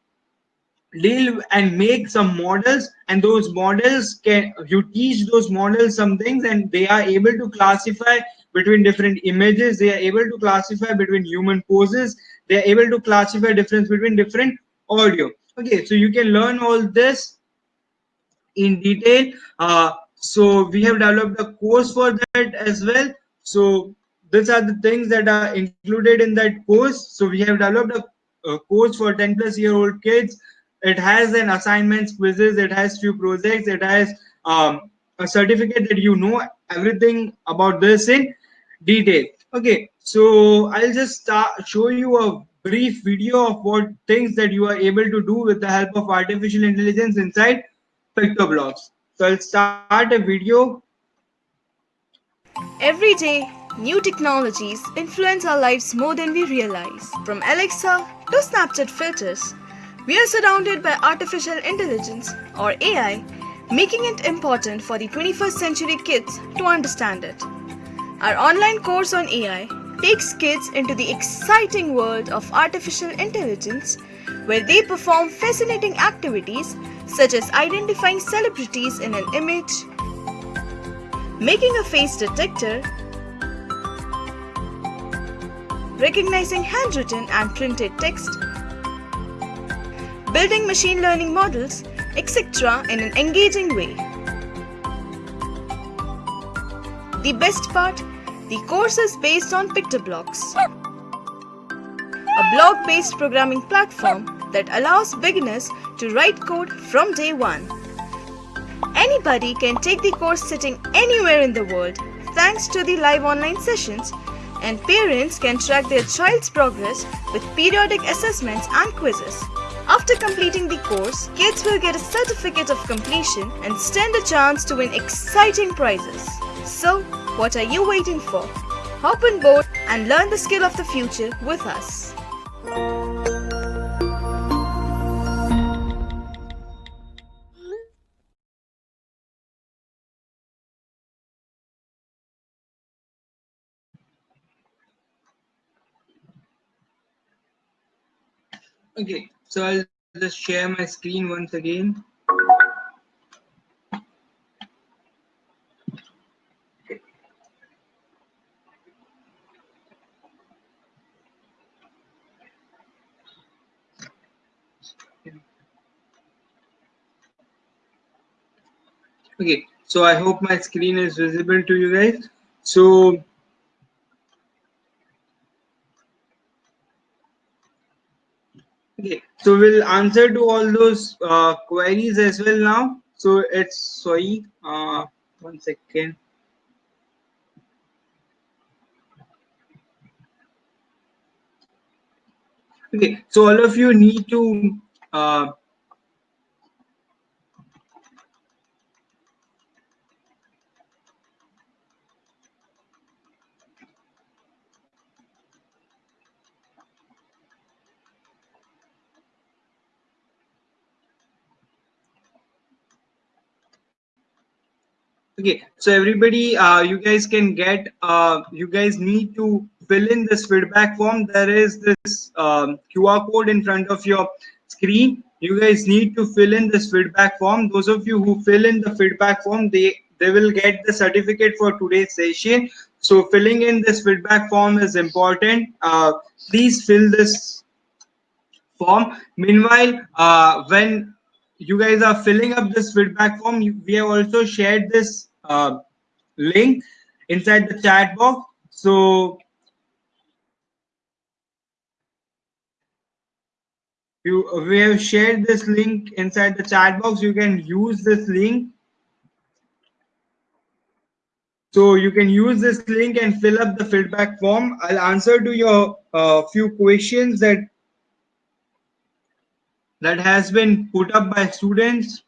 deal and make some models and those models can you teach those models some things and they are able to classify between different images they are able to classify between human poses they are able to classify difference between different audio. Okay so you can learn all this in detail. Uh, so we have developed a course for that as well so these are the things that are included in that course. So we have developed a, a course for 10 plus year old kids. It has an assignments quizzes it has few projects it has um, a certificate that you know everything about this in detail. Okay so i'll just start show you a brief video of what things that you are able to do with the help of artificial intelligence inside PictoBlox so i'll start a video every day new technologies influence our lives more than we realize from alexa to snapchat filters we are surrounded by artificial intelligence or AI, making it important for the 21st century kids to understand it. Our online course on AI takes kids into the exciting world of artificial intelligence where they perform fascinating activities such as identifying celebrities in an image, making a face detector, recognizing handwritten and printed text, building machine learning models, etc. in an engaging way. The best part, the course is based on PictoBlox, a block-based programming platform that allows beginners to write code from day one. Anybody can take the course sitting anywhere in the world thanks to the live online sessions and parents can track their child's progress with periodic assessments and quizzes. After completing the course, kids will get a certificate of completion and stand a chance to win exciting prizes. So, what are you waiting for? Hop on board and learn the skill of the future with us. Okay so I'll just share my screen once again. Okay, so I hope my screen is visible to you guys. So Okay, so we'll answer to all those uh, queries as well now. So it's sorry, uh, one second. Okay, so all of you need to uh, okay so everybody uh, you guys can get uh, you guys need to fill in this feedback form. There is this um, qr code in front of your screen. You guys need to fill in this feedback form. Those of you who fill in the feedback form they they will get the certificate for today's session. So filling in this feedback form is important. Uh, please fill this form. Meanwhile uh, when you guys are filling up this feedback form we have also shared this uh, link inside the chat box. So you we have shared this link inside the chat box. You can use this link. So you can use this link and fill up the feedback form. I'll answer to your uh, few questions that that has been put up by students.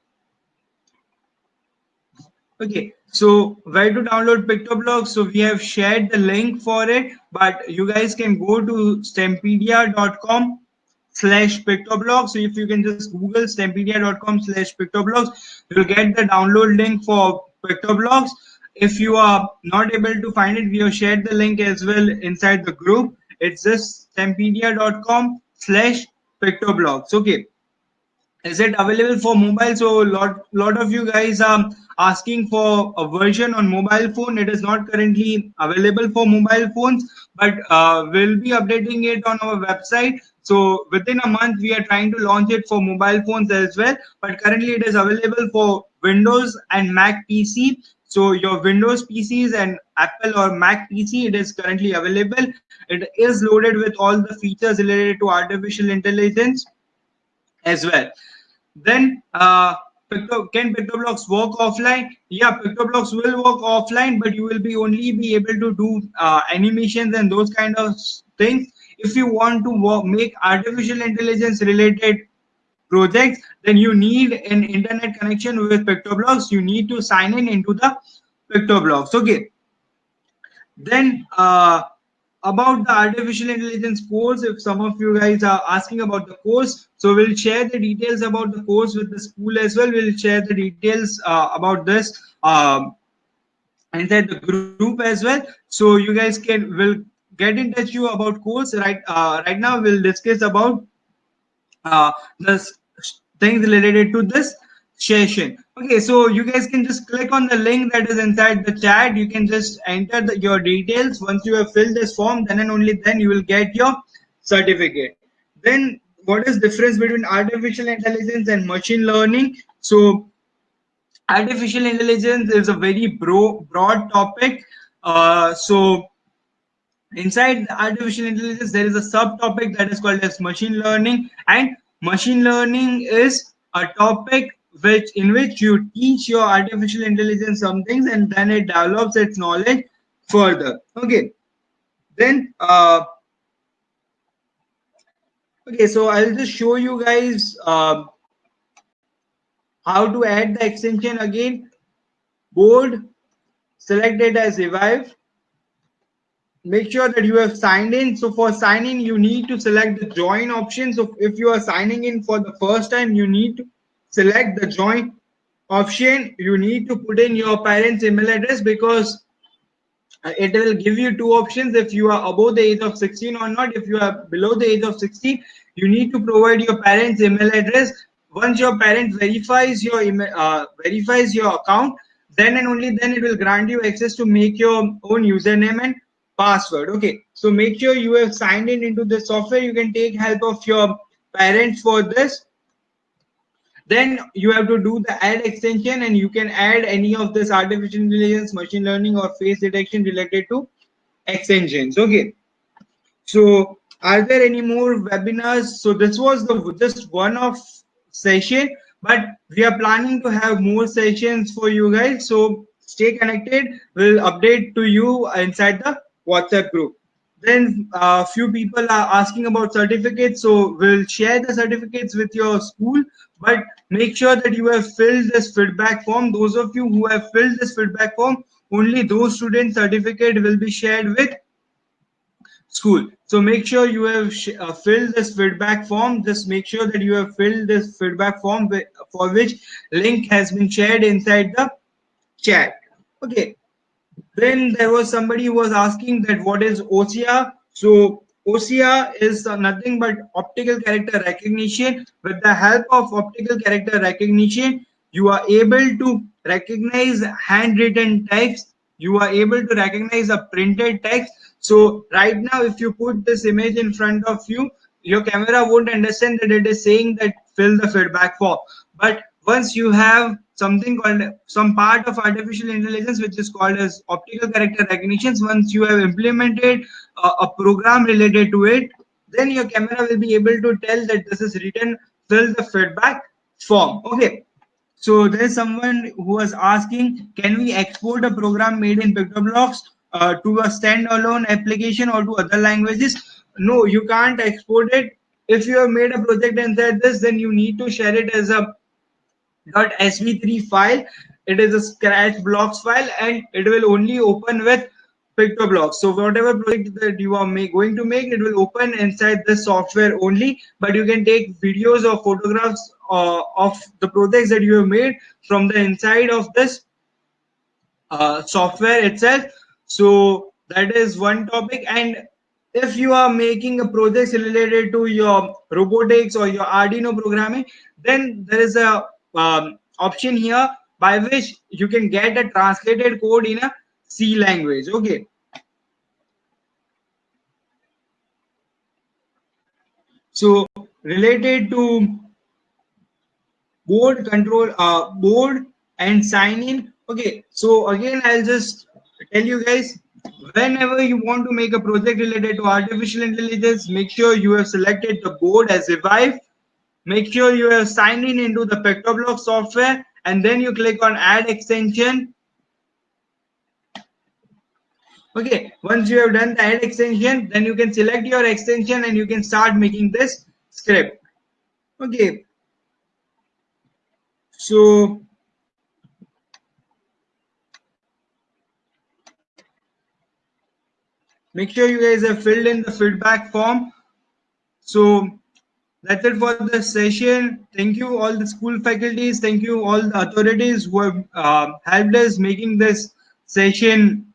Okay, so where to download PictoBlox? So we have shared the link for it, but you guys can go to stempedia.com slash PictoBlox. so if you can just google stempedia.com slash PictoBlox you'll get the download link for PictoBlox if you are not able to find it we have shared the link as well inside the group it's just stempedia.com slash PictoBlox okay is it available for mobile? So lot lot of you guys are asking for a version on mobile phone. It is not currently available for mobile phones but uh, we'll be updating it on our website. So within a month we are trying to launch it for mobile phones as well. But currently it is available for windows and mac pc so your windows pcs and apple or mac pc it is currently available. It is loaded with all the features related to artificial intelligence as well then uh, can PictoBlox work offline? Yeah, PictoBlox will work offline, but you will be only be able to do uh, animations and those kind of things. If you want to work, make artificial intelligence related projects, then you need an internet connection with PictoBlox. You need to sign in into the PictoBlox. Okay. Then uh, about the artificial intelligence course if some of you guys are asking about the course so we'll share the details about the course with the school as well. We'll share the details uh, about this um, inside the group as well. So you guys can will get in touch you about course. Right uh, right now we'll discuss about uh, the things related to this session okay so you guys can just click on the link that is inside the chat. You can just enter the, your details. Once you have filled this form then and only then you will get your certificate. Then what is difference between artificial intelligence and machine learning? So artificial intelligence is a very bro broad topic. Uh, so inside artificial intelligence there is a subtopic that is called as machine learning. And machine learning is a topic which in which you teach your artificial intelligence some things and then it develops its knowledge further. Okay. Then uh okay so i'll just show you guys uh, how to add the extension again. Board select it as evive. Make sure that you have signed in. So for sign in you need to select the join option. So if you are signing in for the first time you need to select the join option you need to put in your parents email address because it will give you two options. If you are above the age of 16 or not if you are below the age of 16 you need to provide your parents email address. Once your parent verifies your email uh, verifies your account then and only then it will grant you access to make your own username and password. Okay so make sure you have signed in into the software. You can take help of your parents for this then you have to do the add extension and you can add any of this artificial intelligence machine learning or face detection related to extensions okay. So are there any more webinars? So this was the just one of session but we are planning to have more sessions for you guys. So stay connected. We'll update to you inside the whatsapp group. Then a uh, few people are asking about certificates. So we'll share the certificates with your school but make sure that you have filled this feedback form. Those of you who have filled this feedback form only those student certificate will be shared with school. So make sure you have uh, filled this feedback form. Just make sure that you have filled this feedback form for which link has been shared inside the chat. Okay. Then there was somebody who was asking that what is OCR. So OCR is uh, nothing but optical character recognition. With the help of optical character recognition, you are able to recognize handwritten text. You are able to recognize a printed text. So right now, if you put this image in front of you, your camera won't understand that it is saying that fill the feedback form. But once you have something called some part of artificial intelligence which is called as optical character recognition once you have implemented a, a program related to it then your camera will be able to tell that this is written fill the feedback form. Okay. So there's someone who was asking can we export a program made in PictoBlox uh, to a standalone application or to other languages? No you can't export it. If you have made a project inside this then you need to share it as a .sb3 file. It is a scratch blocks file and it will only open with PictoBlox so whatever project that you are make, going to make it will open inside the software only but you can take videos or photographs uh, of the projects that you have made from the inside of this uh, software itself. So that is one topic. And if you are making a project related to your robotics or your arduino programming then there is a um, option here by which you can get a translated code in a c language. Okay. So related to board control uh, board and sign in. Okay. So again i'll just tell you guys whenever you want to make a project related to artificial intelligence make sure you have selected the board as evive make sure you have signed in into the PictoBlox software and then you click on add extension okay once you have done the add extension then you can select your extension and you can start making this script. Okay. So make sure you guys have filled in the feedback form. So that's it for the session. Thank you all the school faculties. Thank you all the authorities who have uh, helped us making this session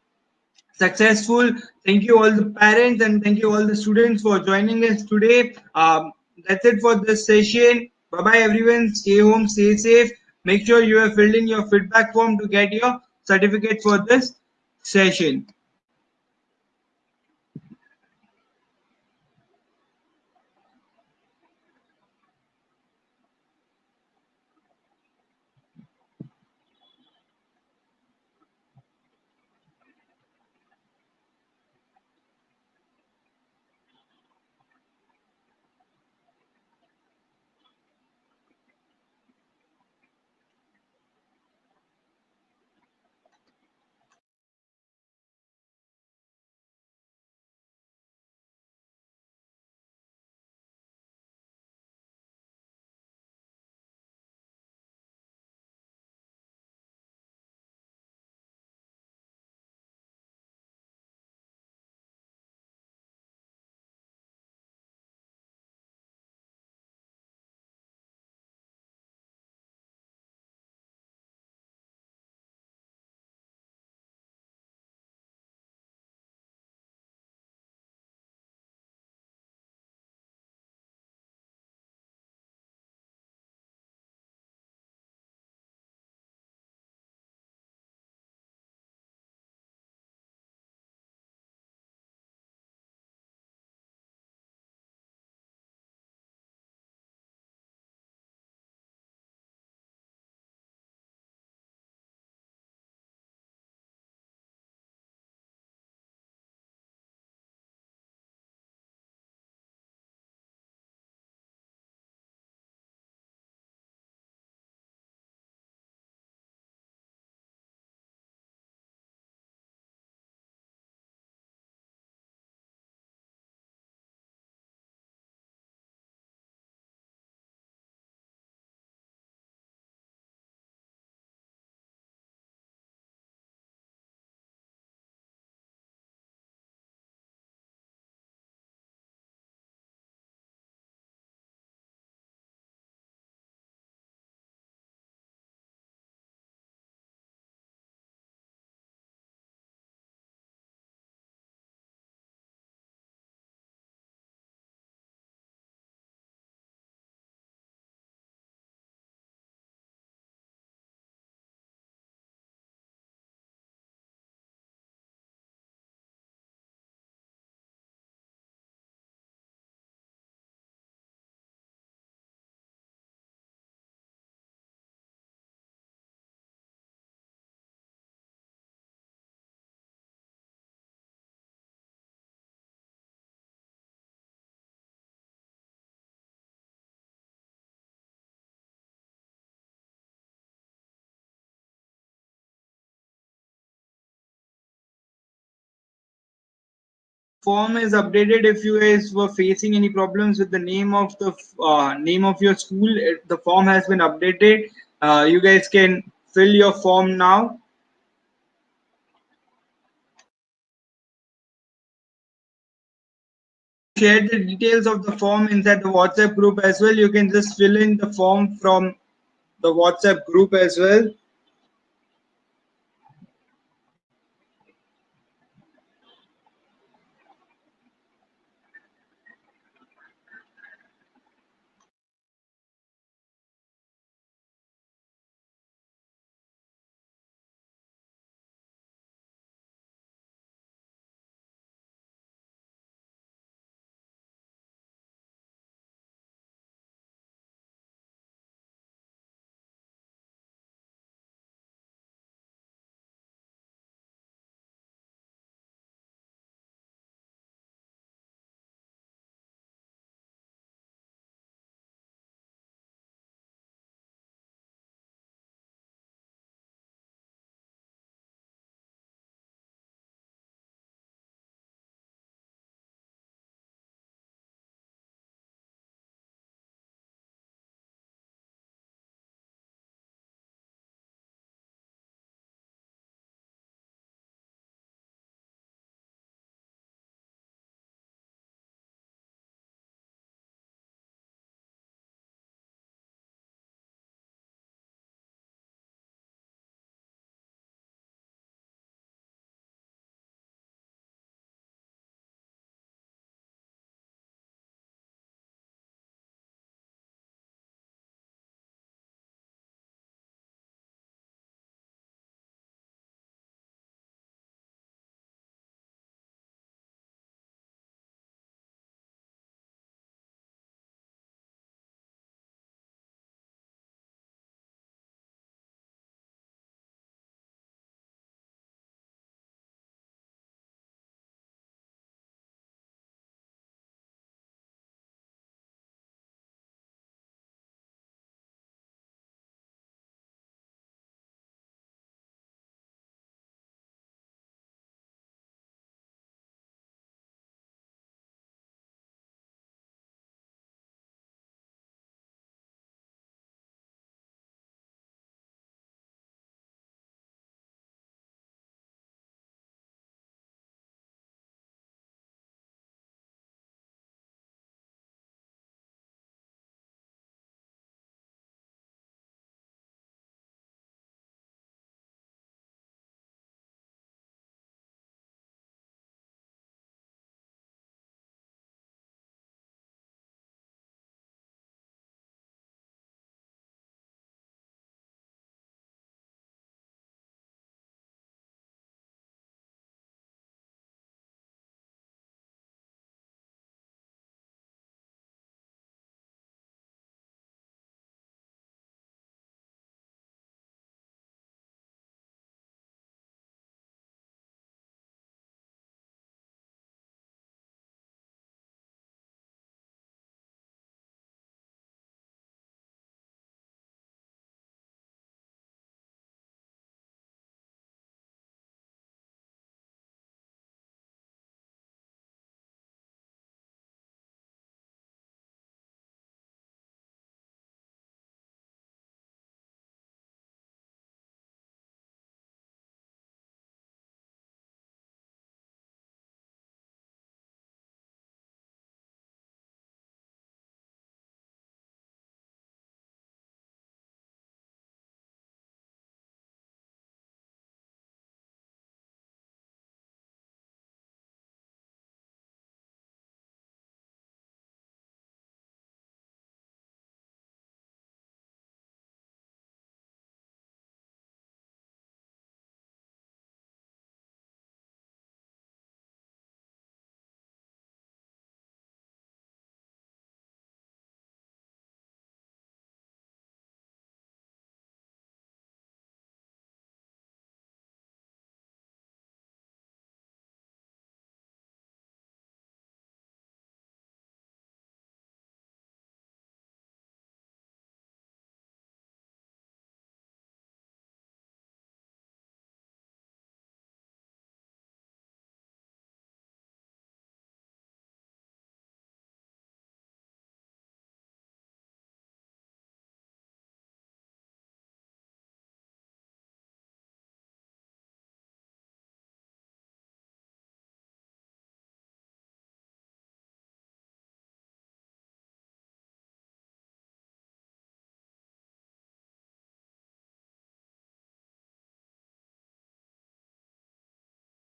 successful. Thank you all the parents and thank you all the students for joining us today. Um, that's it for this session. Bye bye everyone. Stay home stay safe. Make sure you have filled in your feedback form to get your certificate for this session form is updated if you guys were facing any problems with the name of the uh, name of your school. It, the form has been updated. Uh, you guys can fill your form now. Share the details of the form inside the whatsapp group as well. You can just fill in the form from the whatsapp group as well